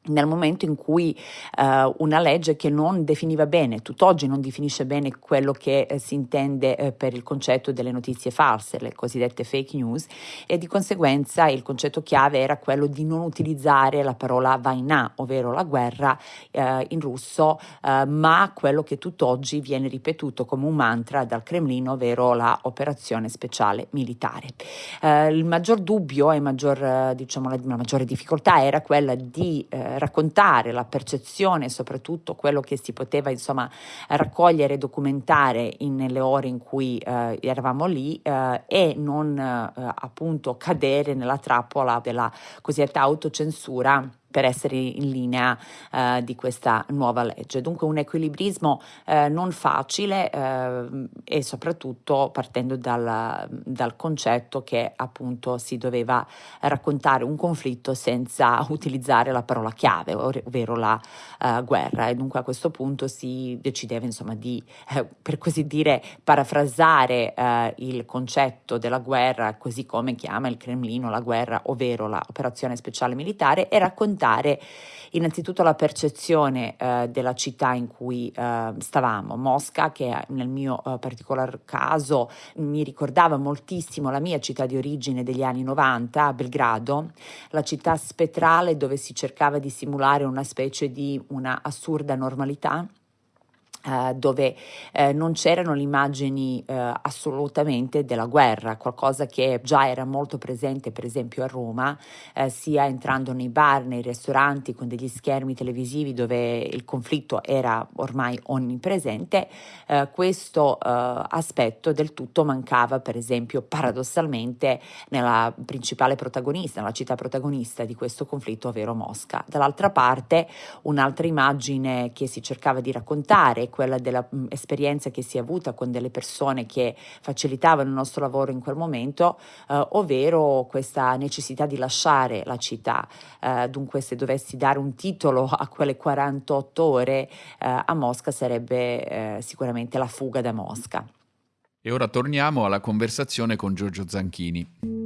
nel momento in cui eh, una legge che non definiva bene, tutt'oggi non definisce bene quello che eh, si intende eh, per il concetto delle notizie false, le cosiddette fake news, e di conseguenza il concetto chiave era quello di non utilizzare la parola vaina, ovvero la guerra eh, in russo, eh, ma quello che tutt'oggi viene ripetuto come un mantra dal Cremlino, ovvero la operazione speciale militare. Eh, il maggior dubbio e maggior, diciamo, la, la, maggiore difficoltà era quella di raccontare la percezione, soprattutto quello che si poteva insomma raccogliere e documentare in, nelle ore in cui eh, eravamo lì eh, e non eh, appunto cadere nella trappola della cosiddetta autocensura per essere in linea eh, di questa nuova legge. Dunque un equilibrismo eh, non facile eh, e soprattutto partendo dal, dal, concetto che appunto si doveva raccontare un conflitto senza utilizzare la parola chiave, ovvero la uh, guerra. E dunque a questo punto si decideva insomma di, eh, per così dire, parafrasare eh, il concetto della guerra così come chiama il Cremlino la guerra, ovvero l'operazione speciale militare e raccontare raccontare innanzitutto la percezione eh, della città in cui eh, stavamo, Mosca, che nel mio eh, particolar caso mi ricordava moltissimo la mia città di origine degli anni 90, Belgrado, la città spettrale dove si cercava di simulare una specie di una assurda normalità dove uh, non c'erano le immagini uh, assolutamente della guerra, qualcosa che già era molto presente per esempio a Roma, sia entrando nei bar, nei ristoranti con degli schermi televisivi dove il conflitto era ormai onnipresente, questo aspetto del tutto mancava per esempio paradossalmente nella principale protagonista, nella città protagonista di questo conflitto, ovvero Mosca. Dall'altra parte un'altra immagine che si cercava di raccontare, quella dell'esperienza che si è avuta con delle persone che facilitavano il nostro lavoro in quel momento, eh, ovvero questa necessità di lasciare la città. Eh, dunque se dovessi dare un titolo a quelle 48 ore eh, a Mosca sarebbe eh, sicuramente la fuga da Mosca. E ora torniamo alla conversazione con Giorgio Zanchini.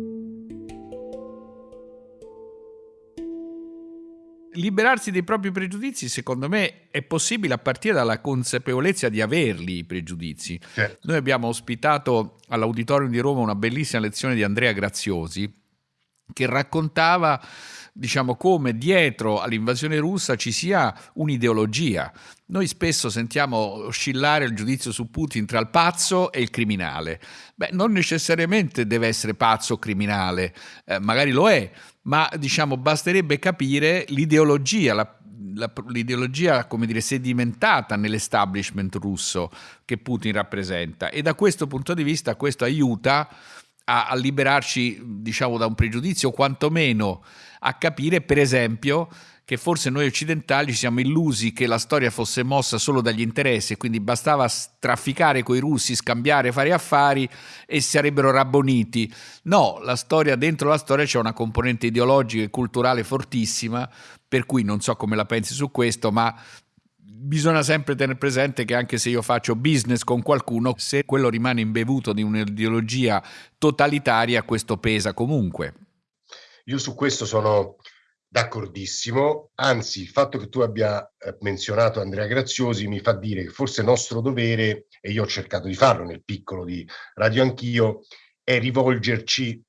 Liberarsi dei propri pregiudizi, secondo me, è possibile a partire dalla consapevolezza di averli i pregiudizi. Certo. Noi abbiamo ospitato all'Auditorium di Roma una bellissima lezione di Andrea Graziosi che raccontava diciamo come dietro all'invasione russa ci sia un'ideologia. Noi spesso sentiamo oscillare il giudizio su Putin tra il pazzo e il criminale. Beh, non necessariamente deve essere pazzo o criminale, eh, magari lo è, ma diciamo basterebbe capire l'ideologia, la, l'ideologia come dire sedimentata nell'establishment russo che Putin rappresenta e da questo punto di vista questo aiuta a, a liberarci diciamo da un pregiudizio o quantomeno a capire per esempio che forse noi occidentali ci siamo illusi che la storia fosse mossa solo dagli interessi e quindi bastava trafficare con i russi, scambiare, fare affari e sarebbero rabboniti. No, la storia, dentro la storia c'è una componente ideologica e culturale fortissima, per cui non so come la pensi su questo, ma bisogna sempre tenere presente che anche se io faccio business con qualcuno, se quello rimane imbevuto di un'ideologia totalitaria, questo pesa comunque. Io su questo sono D'accordissimo, anzi il fatto che tu abbia eh, menzionato Andrea Graziosi mi fa dire che forse nostro dovere, e io ho cercato di farlo nel piccolo di Radio Anch'io, è rivolgerci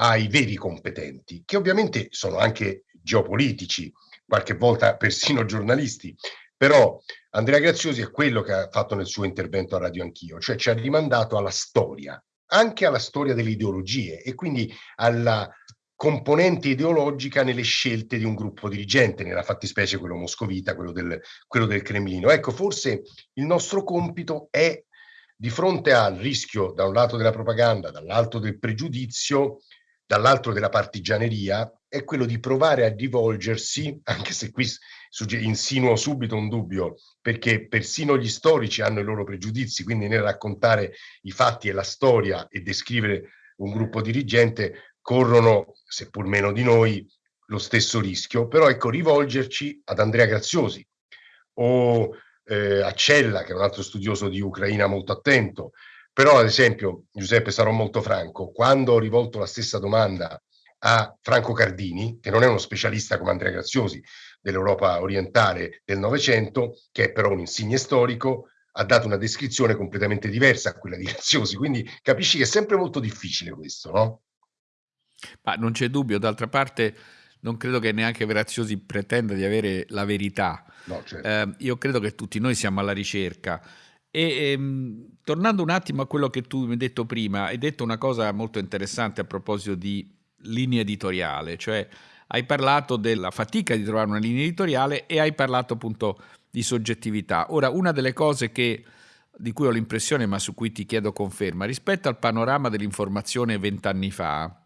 ai veri competenti, che ovviamente sono anche geopolitici, qualche volta persino giornalisti, però Andrea Graziosi è quello che ha fatto nel suo intervento a Radio Anch'io, cioè ci ha rimandato alla storia, anche alla storia delle ideologie e quindi alla componente ideologica nelle scelte di un gruppo dirigente, nella fattispecie quello moscovita, quello del, quello del Cremlino. Ecco, forse il nostro compito è di fronte al rischio da un lato della propaganda, dall'altro del pregiudizio, dall'altro della partigianeria, è quello di provare a rivolgersi, anche se qui insinuo subito un dubbio, perché persino gli storici hanno i loro pregiudizi, quindi nel raccontare i fatti e la storia e descrivere un gruppo dirigente corrono, seppur meno di noi, lo stesso rischio, però ecco, rivolgerci ad Andrea Graziosi o eh, a Cella, che è un altro studioso di Ucraina molto attento, però ad esempio, Giuseppe, sarò molto franco, quando ho rivolto la stessa domanda a Franco Cardini, che non è uno specialista come Andrea Graziosi dell'Europa orientale del Novecento, che è però un insigne storico, ha dato una descrizione completamente diversa a quella di Graziosi, quindi capisci che è sempre molto difficile questo, no? Ma non c'è dubbio, d'altra parte non credo che neanche Graziosi pretenda di avere la verità. No, certo. eh, io credo che tutti noi siamo alla ricerca. E ehm, tornando un attimo a quello che tu mi hai detto prima, hai detto una cosa molto interessante a proposito di linea editoriale, cioè hai parlato della fatica di trovare una linea editoriale e hai parlato appunto di soggettività. Ora, una delle cose che, di cui ho l'impressione, ma su cui ti chiedo conferma, rispetto al panorama dell'informazione vent'anni fa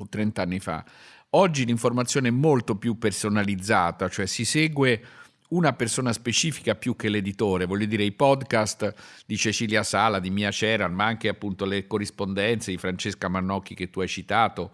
o trent'anni fa, oggi l'informazione è molto più personalizzata, cioè si segue una persona specifica più che l'editore, voglio dire i podcast di Cecilia Sala, di Mia Ceran, ma anche appunto le corrispondenze di Francesca Mannocchi che tu hai citato,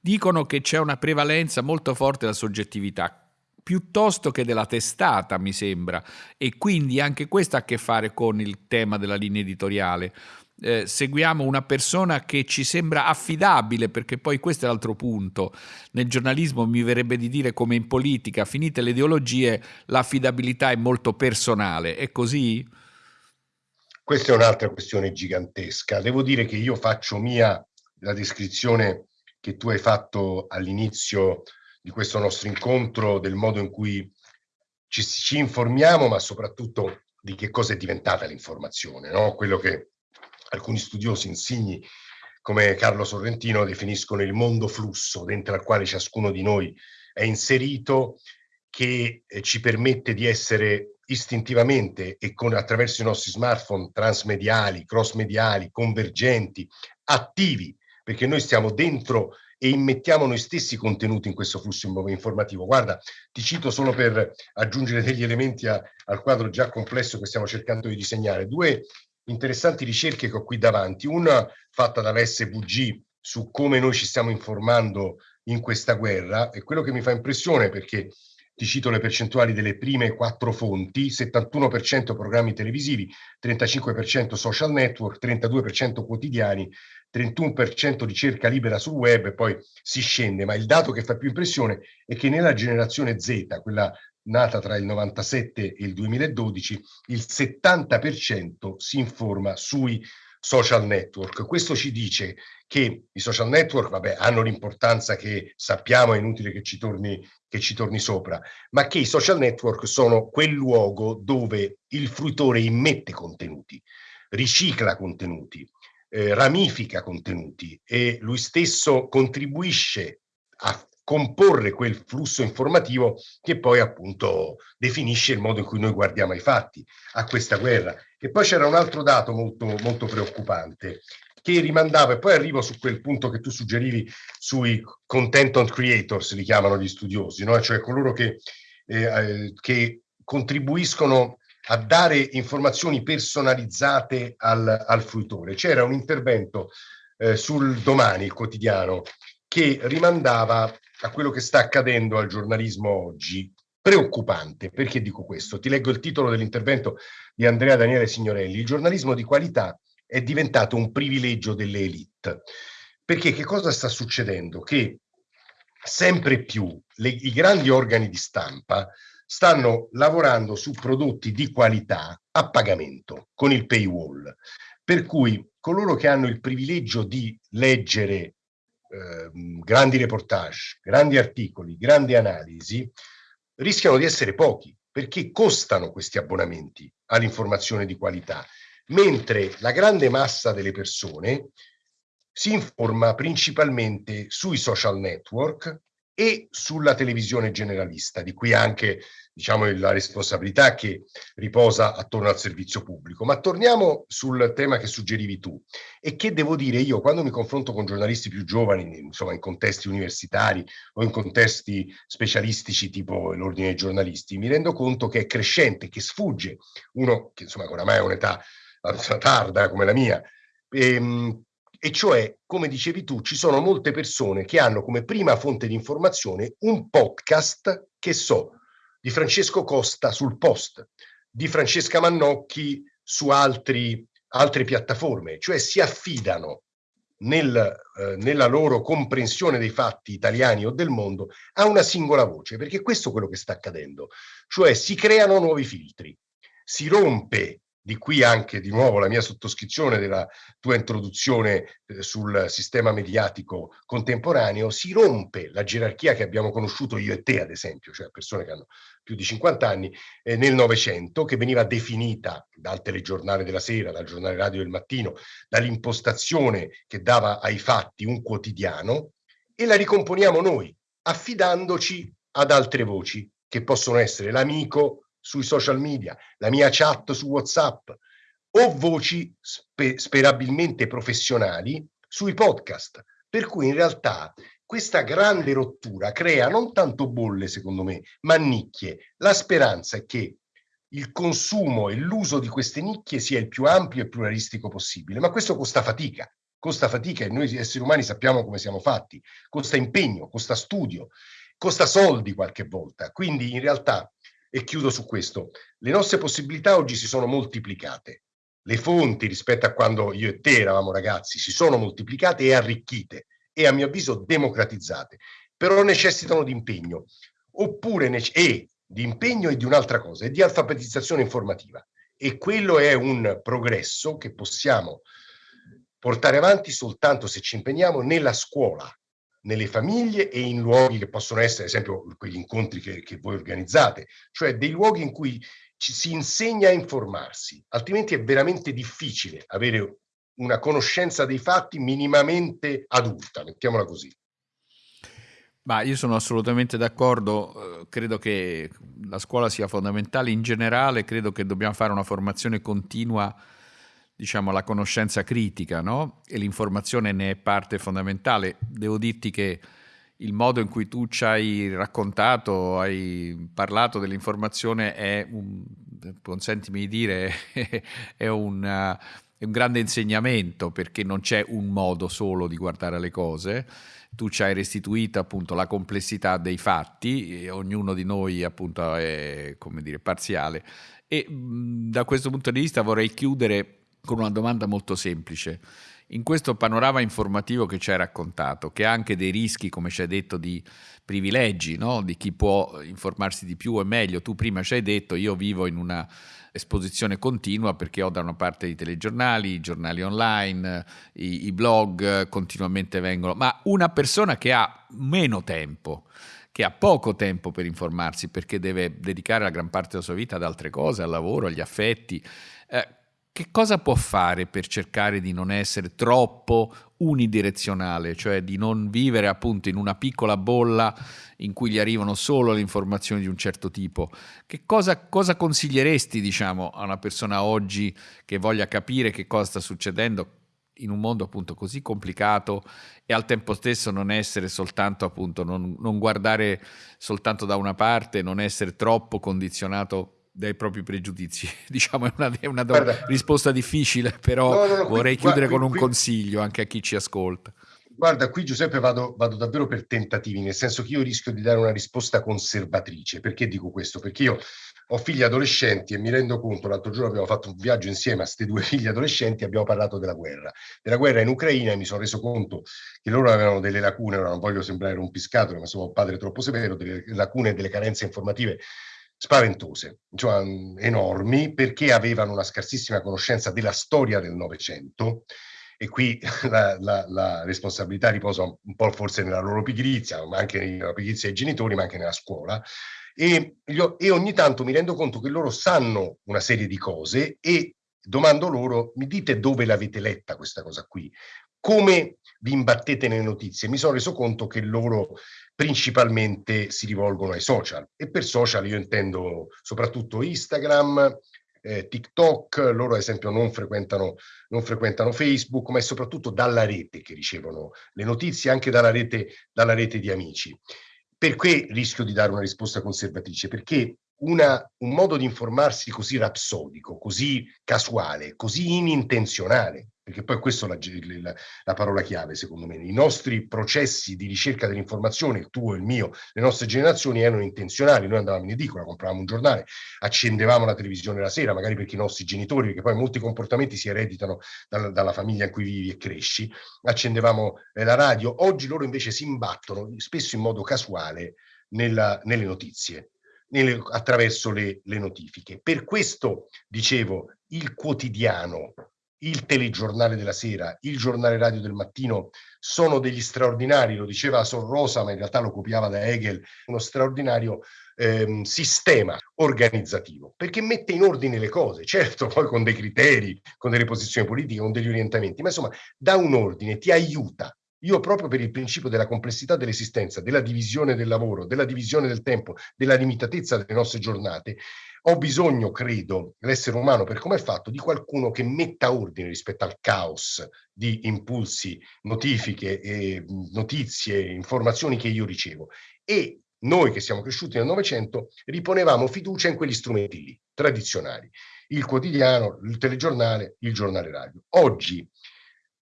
dicono che c'è una prevalenza molto forte della soggettività piuttosto che della testata, mi sembra, e quindi anche questo ha a che fare con il tema della linea editoriale. Eh, seguiamo una persona che ci sembra affidabile, perché poi questo è l'altro punto. Nel giornalismo mi verrebbe di dire come in politica, finite le ideologie, l'affidabilità è molto personale. È così? Questa è un'altra questione gigantesca. Devo dire che io faccio mia la descrizione che tu hai fatto all'inizio di questo nostro incontro, del modo in cui ci, ci informiamo, ma soprattutto di che cosa è diventata l'informazione, no? quello che alcuni studiosi insigni come Carlo Sorrentino definiscono il mondo flusso dentro al quale ciascuno di noi è inserito, che eh, ci permette di essere istintivamente e con, attraverso i nostri smartphone transmediali, cross-mediali, convergenti, attivi, perché noi stiamo dentro e immettiamo noi stessi contenuti in questo flusso informativo. Guarda, ti cito solo per aggiungere degli elementi a, al quadro già complesso che stiamo cercando di disegnare. Due interessanti ricerche che ho qui davanti, una fatta dalla SVG su come noi ci stiamo informando in questa guerra e quello che mi fa impressione perché ti cito le percentuali delle prime quattro fonti, 71% programmi televisivi, 35% social network, 32% quotidiani, 31% ricerca libera sul web e poi si scende, ma il dato che fa più impressione è che nella generazione Z, quella nata tra il 97 e il 2012, il 70% si informa sui social network. Questo ci dice che i social network, vabbè, hanno l'importanza che sappiamo, è inutile che ci, torni, che ci torni sopra, ma che i social network sono quel luogo dove il fruitore immette contenuti, ricicla contenuti, eh, ramifica contenuti e lui stesso contribuisce a comporre quel flusso informativo che poi appunto definisce il modo in cui noi guardiamo ai fatti, a questa guerra. E poi c'era un altro dato molto, molto preoccupante che rimandava, e poi arrivo su quel punto che tu suggerivi sui content creators, li chiamano gli studiosi, no? cioè coloro che, eh, eh, che contribuiscono a dare informazioni personalizzate al, al fruitore. C'era un intervento eh, sul domani, il quotidiano, che rimandava a quello che sta accadendo al giornalismo oggi. Preoccupante, perché dico questo? Ti leggo il titolo dell'intervento di Andrea Daniele Signorelli. Il giornalismo di qualità è diventato un privilegio delle elite. Perché che cosa sta succedendo? Che sempre più le, i grandi organi di stampa stanno lavorando su prodotti di qualità a pagamento con il paywall. Per cui coloro che hanno il privilegio di leggere Ehm, grandi reportage, grandi articoli, grandi analisi, rischiano di essere pochi perché costano questi abbonamenti all'informazione di qualità, mentre la grande massa delle persone si informa principalmente sui social network e sulla televisione generalista, di cui anche diciamo, la responsabilità che riposa attorno al servizio pubblico. Ma torniamo sul tema che suggerivi tu e che devo dire io quando mi confronto con giornalisti più giovani, insomma in contesti universitari o in contesti specialistici tipo l'ordine dei giornalisti, mi rendo conto che è crescente, che sfugge uno che insomma oramai ha un'età tarda come la mia, ehm, e cioè, come dicevi tu, ci sono molte persone che hanno come prima fonte di informazione un podcast che so, di Francesco Costa sul post, di Francesca Mannocchi su altri, altre piattaforme, cioè si affidano nel, eh, nella loro comprensione dei fatti italiani o del mondo a una singola voce, perché questo è quello che sta accadendo, cioè si creano nuovi filtri, si rompe di qui anche di nuovo la mia sottoscrizione della tua introduzione eh, sul sistema mediatico contemporaneo, si rompe la gerarchia che abbiamo conosciuto io e te, ad esempio, cioè persone che hanno più di 50 anni, eh, nel Novecento, che veniva definita dal telegiornale della sera, dal giornale radio del mattino, dall'impostazione che dava ai fatti un quotidiano, e la ricomponiamo noi, affidandoci ad altre voci, che possono essere l'amico, sui social media, la mia chat su WhatsApp o voci spe sperabilmente professionali sui podcast. Per cui in realtà questa grande rottura crea non tanto bolle, secondo me, ma nicchie. La speranza è che il consumo e l'uso di queste nicchie sia il più ampio e pluralistico possibile, ma questo costa fatica, costa fatica e noi esseri umani sappiamo come siamo fatti, costa impegno, costa studio, costa soldi qualche volta. Quindi in realtà e chiudo su questo. Le nostre possibilità oggi si sono moltiplicate. Le fonti rispetto a quando io e te eravamo ragazzi si sono moltiplicate e arricchite e a mio avviso democratizzate, però necessitano di impegno, oppure e di impegno e di un'altra cosa, e di alfabetizzazione informativa. E quello è un progresso che possiamo portare avanti soltanto se ci impegniamo nella scuola, nelle famiglie e in luoghi che possono essere, ad esempio, quegli incontri che, che voi organizzate, cioè dei luoghi in cui ci si insegna a informarsi, altrimenti è veramente difficile avere una conoscenza dei fatti minimamente adulta, mettiamola così. Ma io sono assolutamente d'accordo, eh, credo che la scuola sia fondamentale in generale, credo che dobbiamo fare una formazione continua diciamo, la conoscenza critica, no? E l'informazione ne è parte fondamentale. Devo dirti che il modo in cui tu ci hai raccontato, hai parlato dell'informazione è, un, consentimi di dire, è un, è un grande insegnamento perché non c'è un modo solo di guardare le cose. Tu ci hai restituito appunto la complessità dei fatti, e ognuno di noi appunto è come dire parziale. E da questo punto di vista vorrei chiudere con una domanda molto semplice. In questo panorama informativo che ci hai raccontato, che ha anche dei rischi, come ci hai detto, di privilegi, no? di chi può informarsi di più e meglio, tu prima ci hai detto io vivo in una esposizione continua perché ho da una parte i telegiornali, i giornali online, i, i blog continuamente vengono, ma una persona che ha meno tempo, che ha poco tempo per informarsi perché deve dedicare la gran parte della sua vita ad altre cose, al lavoro, agli affetti, eh, che cosa può fare per cercare di non essere troppo unidirezionale, cioè di non vivere appunto in una piccola bolla in cui gli arrivano solo le informazioni di un certo tipo? Che cosa, cosa consiglieresti, diciamo, a una persona oggi che voglia capire che cosa sta succedendo in un mondo appunto così complicato e al tempo stesso non essere soltanto appunto, non, non guardare soltanto da una parte, non essere troppo condizionato dai propri pregiudizi. diciamo è una, è una Guarda, risposta difficile, però no, no, no, vorrei qui, chiudere qui, con un qui, consiglio anche a chi ci ascolta. Guarda, qui Giuseppe vado, vado, davvero per tentativi, nel senso che io rischio di dare una risposta conservatrice. Perché dico questo? Perché io ho figli adolescenti e mi rendo conto, l'altro giorno abbiamo fatto un viaggio insieme a questi due figli adolescenti e abbiamo parlato della guerra, della guerra in Ucraina e mi sono reso conto che loro avevano delle lacune, non voglio sembrare un piscato, ma sono un padre troppo severo, delle lacune e delle carenze informative spaventose, cioè enormi, perché avevano una scarsissima conoscenza della storia del Novecento e qui la, la, la, responsabilità riposa un po' forse nella loro pigrizia, ma anche nella pigrizia dei genitori, ma anche nella scuola. E, e ogni tanto mi rendo conto che loro sanno una serie di cose e domando loro, mi dite dove l'avete letta questa cosa qui? Come vi imbattete nelle notizie? Mi sono reso conto che loro principalmente si rivolgono ai social e per social io intendo soprattutto Instagram, eh, TikTok, loro ad esempio non frequentano, non frequentano Facebook, ma è soprattutto dalla rete che ricevono le notizie, anche dalla rete, dalla rete di amici. Perché rischio di dare una risposta conservatrice? Perché una, un modo di informarsi così rapsodico, così casuale, così inintenzionale, perché poi questa è la, la, parola chiave secondo me. I nostri processi di ricerca dell'informazione, il tuo il mio, le nostre generazioni erano intenzionali. Noi andavamo in edicola, compravamo un giornale, accendevamo la televisione la sera, magari perché i nostri genitori, perché poi molti comportamenti si ereditano dalla, dalla famiglia in cui vivi e cresci, accendevamo eh, la radio. Oggi loro invece si imbattono, spesso in modo casuale, nella, nelle notizie. Nelle, attraverso le, le notifiche. Per questo, dicevo, il quotidiano il telegiornale della sera, il giornale radio del mattino sono degli straordinari, lo diceva Son Rosa, ma in realtà lo copiava da Hegel, uno straordinario ehm, sistema organizzativo, perché mette in ordine le cose, certo poi con dei criteri, con delle posizioni politiche, con degli orientamenti, ma insomma dà un ordine, ti aiuta. Io proprio per il principio della complessità dell'esistenza, della divisione del lavoro, della divisione del tempo, della limitatezza delle nostre giornate, ho bisogno, credo, l'essere umano per come è fatto, di qualcuno che metta ordine rispetto al caos di impulsi, notifiche, eh, notizie, informazioni che io ricevo. E noi che siamo cresciuti nel Novecento riponevamo fiducia in quegli strumenti lì, tradizionali, il quotidiano, il telegiornale, il giornale radio. Oggi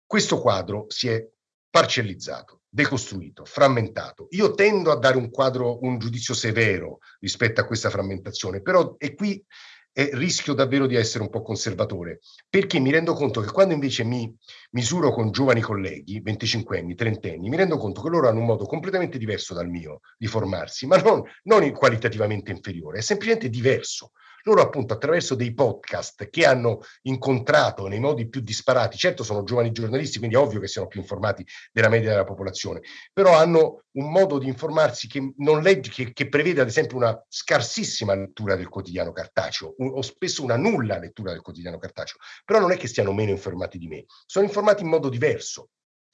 questo quadro si è parcellizzato decostruito, frammentato. Io tendo a dare un quadro, un giudizio severo rispetto a questa frammentazione, però e qui eh, rischio davvero di essere un po' conservatore, perché mi rendo conto che quando invece mi misuro con giovani colleghi, 25 anni, 30 anni, mi rendo conto che loro hanno un modo completamente diverso dal mio di formarsi, ma non, non qualitativamente inferiore, è semplicemente diverso. Loro appunto attraverso dei podcast che hanno incontrato nei modi più disparati, certo sono giovani giornalisti, quindi è ovvio che siano più informati della media della popolazione, però hanno un modo di informarsi che, non legge, che, che prevede ad esempio una scarsissima lettura del quotidiano cartaceo un, o spesso una nulla lettura del quotidiano cartaceo, però non è che stiano meno informati di me, sono informati in modo diverso,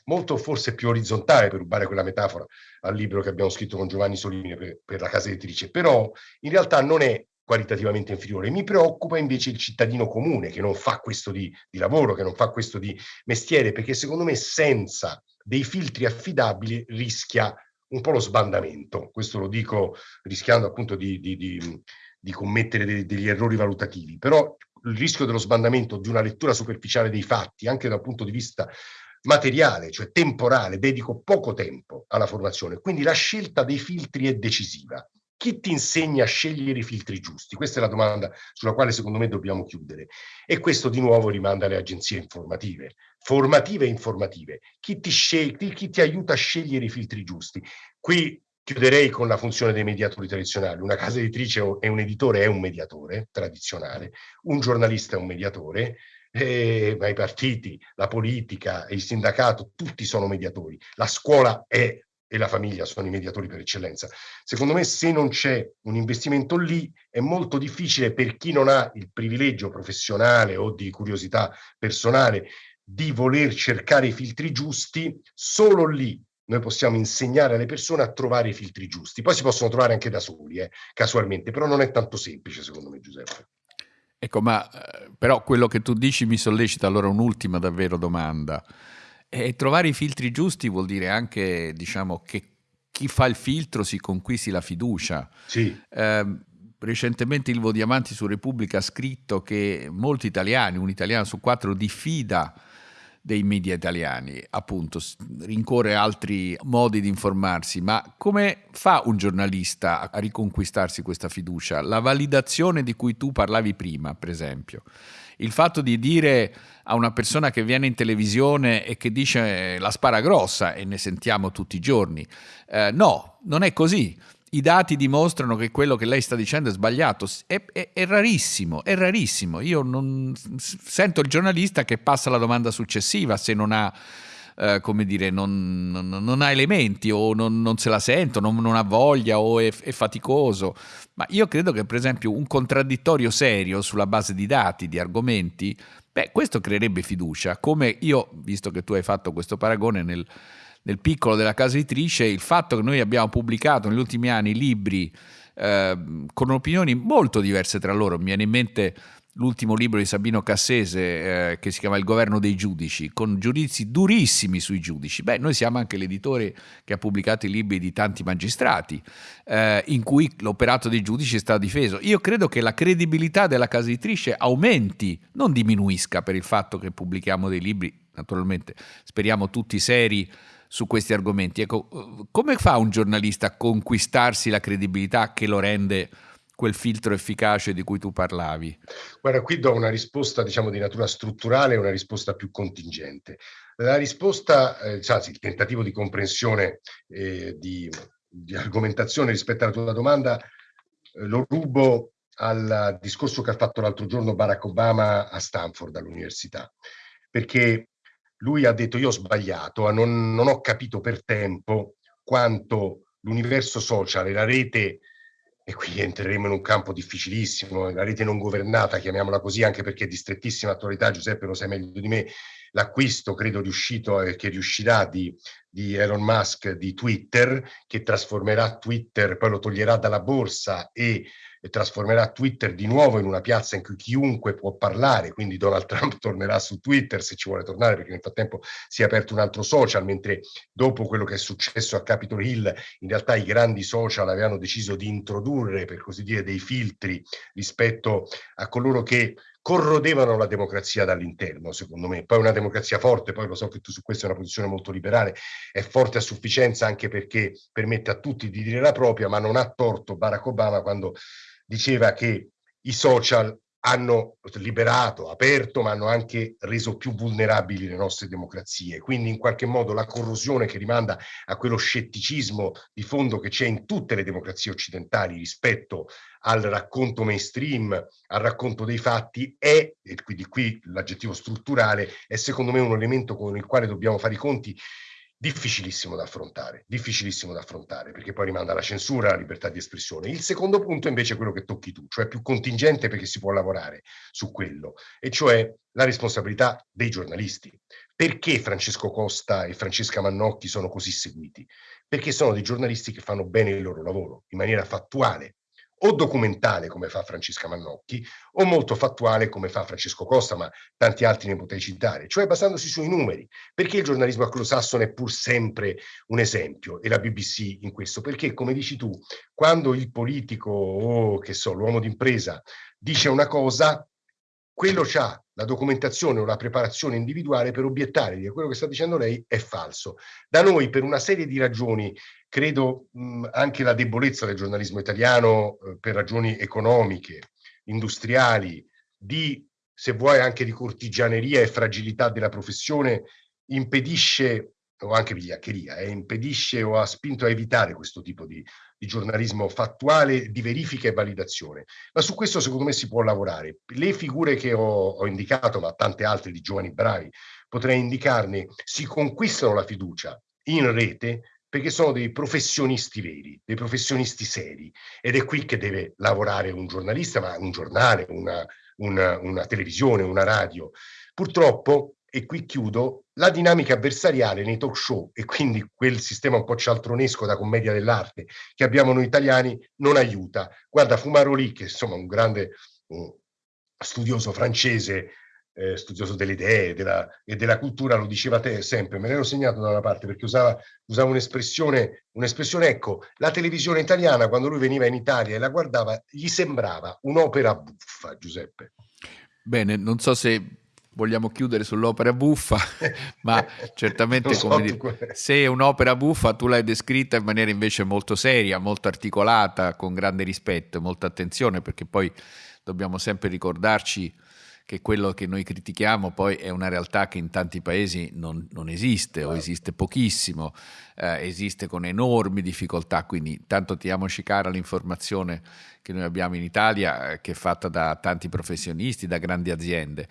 molto forse più orizzontale, per rubare quella metafora al libro che abbiamo scritto con Giovanni Solini per, per la casa editrice, però in realtà non è qualitativamente inferiore. Mi preoccupa invece il cittadino comune che non fa questo di, di lavoro, che non fa questo di mestiere, perché secondo me senza dei filtri affidabili rischia un po' lo sbandamento. Questo lo dico rischiando appunto di, di, di, di commettere de, degli errori valutativi, però il rischio dello sbandamento di una lettura superficiale dei fatti, anche dal punto di vista materiale, cioè temporale, dedico poco tempo alla formazione, quindi la scelta dei filtri è decisiva. Chi ti insegna a scegliere i filtri giusti? Questa è la domanda sulla quale secondo me dobbiamo chiudere. E questo di nuovo rimanda alle agenzie informative, formative e informative. Chi ti, chi ti aiuta a scegliere i filtri giusti? Qui chiuderei con la funzione dei mediatori tradizionali. Una casa editrice e un editore è un mediatore tradizionale, un giornalista è un mediatore, eh, ma i partiti, la politica, il sindacato, tutti sono mediatori. La scuola è e la famiglia sono i mediatori per eccellenza. Secondo me se non c'è un investimento lì è molto difficile per chi non ha il privilegio professionale o di curiosità personale di voler cercare i filtri giusti, solo lì noi possiamo insegnare alle persone a trovare i filtri giusti. Poi si possono trovare anche da soli, eh, casualmente, però non è tanto semplice secondo me Giuseppe. Ecco, ma eh, però quello che tu dici mi sollecita allora un'ultima davvero domanda. E trovare i filtri giusti vuol dire anche, diciamo, che chi fa il filtro si conquisti la fiducia. Sì. Eh, recentemente Ilvo Diamanti su Repubblica ha scritto che molti italiani, un italiano su quattro, diffida dei media italiani, appunto, rincorre altri modi di informarsi, ma come fa un giornalista a riconquistarsi questa fiducia? La validazione di cui tu parlavi prima, per esempio il fatto di dire a una persona che viene in televisione e che dice eh, la spara grossa e ne sentiamo tutti i giorni, eh, no, non è così. I dati dimostrano che quello che lei sta dicendo è sbagliato. È, è, è rarissimo, è rarissimo. Io non sento il giornalista che passa alla domanda successiva se non ha eh, come dire, non, non, non, ha elementi o non, non se la sento, non, ha voglia o è, è, faticoso. Ma io credo che, per esempio, un contraddittorio serio sulla base di dati, di argomenti, beh, questo creerebbe fiducia. Come io, visto che tu hai fatto questo paragone nel, nel piccolo della casa editrice, il fatto che noi abbiamo pubblicato negli ultimi anni libri eh, con opinioni molto diverse tra loro, mi viene in mente l'ultimo libro di Sabino Cassese eh, che si chiama Il governo dei giudici, con giudizi durissimi sui giudici. Beh, noi siamo anche l'editore che ha pubblicato i libri di tanti magistrati, eh, in cui l'operato dei giudici è stato difeso. Io credo che la credibilità della casa editrice aumenti, non diminuisca per il fatto che pubblichiamo dei libri, naturalmente speriamo tutti seri su questi argomenti. Ecco, come fa un giornalista a conquistarsi la credibilità che lo rende quel filtro efficace di cui tu parlavi? Guarda, qui do una risposta diciamo di natura strutturale e una risposta più contingente. La risposta, eh, anzi il tentativo di comprensione eh, di, di, argomentazione rispetto alla tua domanda eh, lo rubo al discorso che ha fatto l'altro giorno Barack Obama a Stanford all'università, perché lui ha detto io ho sbagliato, non, non ho capito per tempo quanto l'universo social e la rete e qui entreremo in un campo difficilissimo, la rete non governata, chiamiamola così, anche perché è di strettissima attualità, Giuseppe lo sai meglio di me, l'acquisto credo riuscito e che riuscirà di, di, Elon Musk di Twitter, che trasformerà Twitter, poi lo toglierà dalla borsa e e trasformerà Twitter di nuovo in una piazza in cui chiunque può parlare, quindi Donald Trump tornerà su Twitter se ci vuole tornare, perché nel frattempo si è aperto un altro social, mentre dopo quello che è successo a Capitol Hill, in realtà i grandi social avevano deciso di introdurre, per così dire, dei filtri rispetto a coloro che corrodevano la democrazia dall'interno, secondo me. Poi una democrazia forte, poi lo so che tu su questo hai una posizione molto liberale, è forte a sufficienza anche perché permette a tutti di dire la propria, ma non ha torto Barack Obama quando diceva che i social hanno liberato, aperto, ma hanno anche reso più vulnerabili le nostre democrazie. Quindi in qualche modo la corrosione che rimanda a quello scetticismo di fondo che c'è in tutte le democrazie occidentali rispetto al racconto mainstream, al racconto dei fatti, è, e quindi qui l'aggettivo strutturale, è secondo me un elemento con il quale dobbiamo fare i conti difficilissimo da affrontare, difficilissimo da affrontare, perché poi rimanda alla censura, alla libertà di espressione. Il secondo punto invece è quello che tocchi tu, cioè più contingente perché si può lavorare su quello, e cioè la responsabilità dei giornalisti. Perché Francesco Costa e Francesca Mannocchi sono così seguiti? Perché sono dei giornalisti che fanno bene il loro lavoro, in maniera fattuale, o documentale come fa Francesca Mannocchi o molto fattuale come fa Francesco Costa, ma tanti altri ne potrei citare, cioè basandosi sui numeri. Perché il giornalismo anglosassone è pur sempre un esempio e la BBC in questo? Perché, come dici tu, quando il politico o che so, l'uomo d'impresa dice una cosa, quello c'ha la documentazione o la preparazione individuale per obiettare che quello che sta dicendo lei è falso. Da noi, per una serie di ragioni, credo mh, anche la debolezza del giornalismo italiano eh, per ragioni economiche, industriali, di, se vuoi, anche di cortigianeria e fragilità della professione, impedisce o anche vigliaccheria, eh, impedisce o ha spinto a evitare questo tipo di, di, giornalismo fattuale, di verifica e validazione. Ma su questo secondo me si può lavorare. Le figure che ho, ho indicato, ma tante altre di giovani bravi, potrei indicarne, si conquistano la fiducia in rete perché sono dei professionisti veri, dei professionisti seri. Ed è qui che deve lavorare un giornalista, ma un giornale, una, una, una televisione, una radio. Purtroppo e qui chiudo, la dinamica avversariale nei talk show e quindi quel sistema un po' cialtronesco da commedia dell'arte che abbiamo noi italiani non aiuta. Guarda, Fumaroli, che insomma un grande uh, studioso francese, eh, studioso delle idee della, e della cultura, lo diceva te sempre, me l'ero segnato da una parte perché usava, usava un'espressione, un'espressione, ecco, la televisione italiana quando lui veniva in Italia e la guardava, gli sembrava un'opera buffa, Giuseppe. Bene, non so se vogliamo chiudere sull'opera buffa, ma certamente so dire, se è un'opera buffa tu l'hai descritta in maniera invece molto seria, molto articolata, con grande rispetto, molta attenzione, perché poi dobbiamo sempre ricordarci che quello che noi critichiamo poi è una realtà che in tanti paesi non, non esiste o esiste pochissimo, eh, esiste con enormi difficoltà, quindi tanto tiriamoci cara l'informazione che noi abbiamo in Italia, eh, che è fatta da tanti professionisti, da grandi aziende.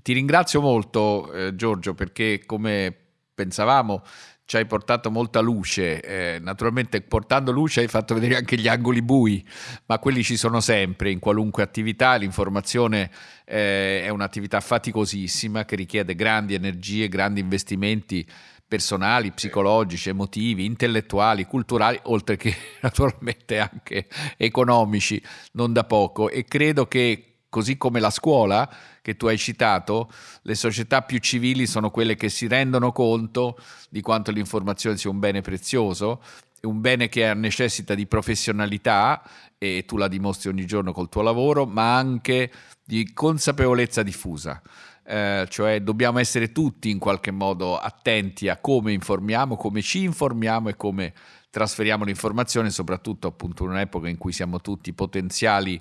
Ti ringrazio molto eh, Giorgio perché come pensavamo ci hai portato molta luce, eh, naturalmente portando luce hai fatto vedere anche gli angoli bui, ma quelli ci sono sempre in qualunque attività, l'informazione eh, è un'attività faticosissima che richiede grandi energie, grandi investimenti personali, psicologici, emotivi, intellettuali, culturali, oltre che naturalmente anche economici, non da poco. E credo che così come la scuola che tu hai citato, le società più civili sono quelle che si rendono conto di quanto l'informazione sia un bene prezioso, un bene che necessita di professionalità e tu la dimostri ogni giorno col tuo lavoro, ma anche di consapevolezza diffusa. Eh, cioè dobbiamo essere tutti in qualche modo attenti a come informiamo, come ci informiamo e come trasferiamo l'informazione, soprattutto appunto in un'epoca in cui siamo tutti potenziali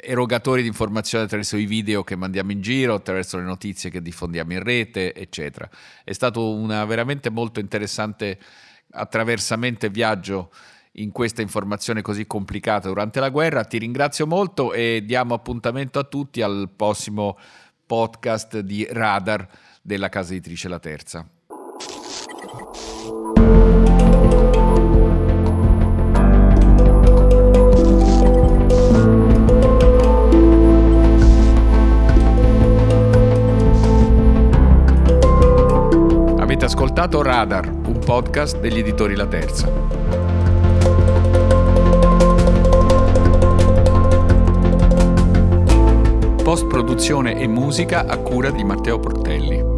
erogatori di informazione attraverso i video che mandiamo in giro, attraverso le notizie che diffondiamo in rete, eccetera. È stato una veramente molto interessante attraversamento e viaggio in questa informazione così complicata durante la guerra. Ti ringrazio molto e diamo appuntamento a tutti al prossimo podcast di Radar della casa editrice La Terza. Ascoltato Radar, un podcast degli editori La Terza. Post produzione e musica a cura di Matteo Portelli.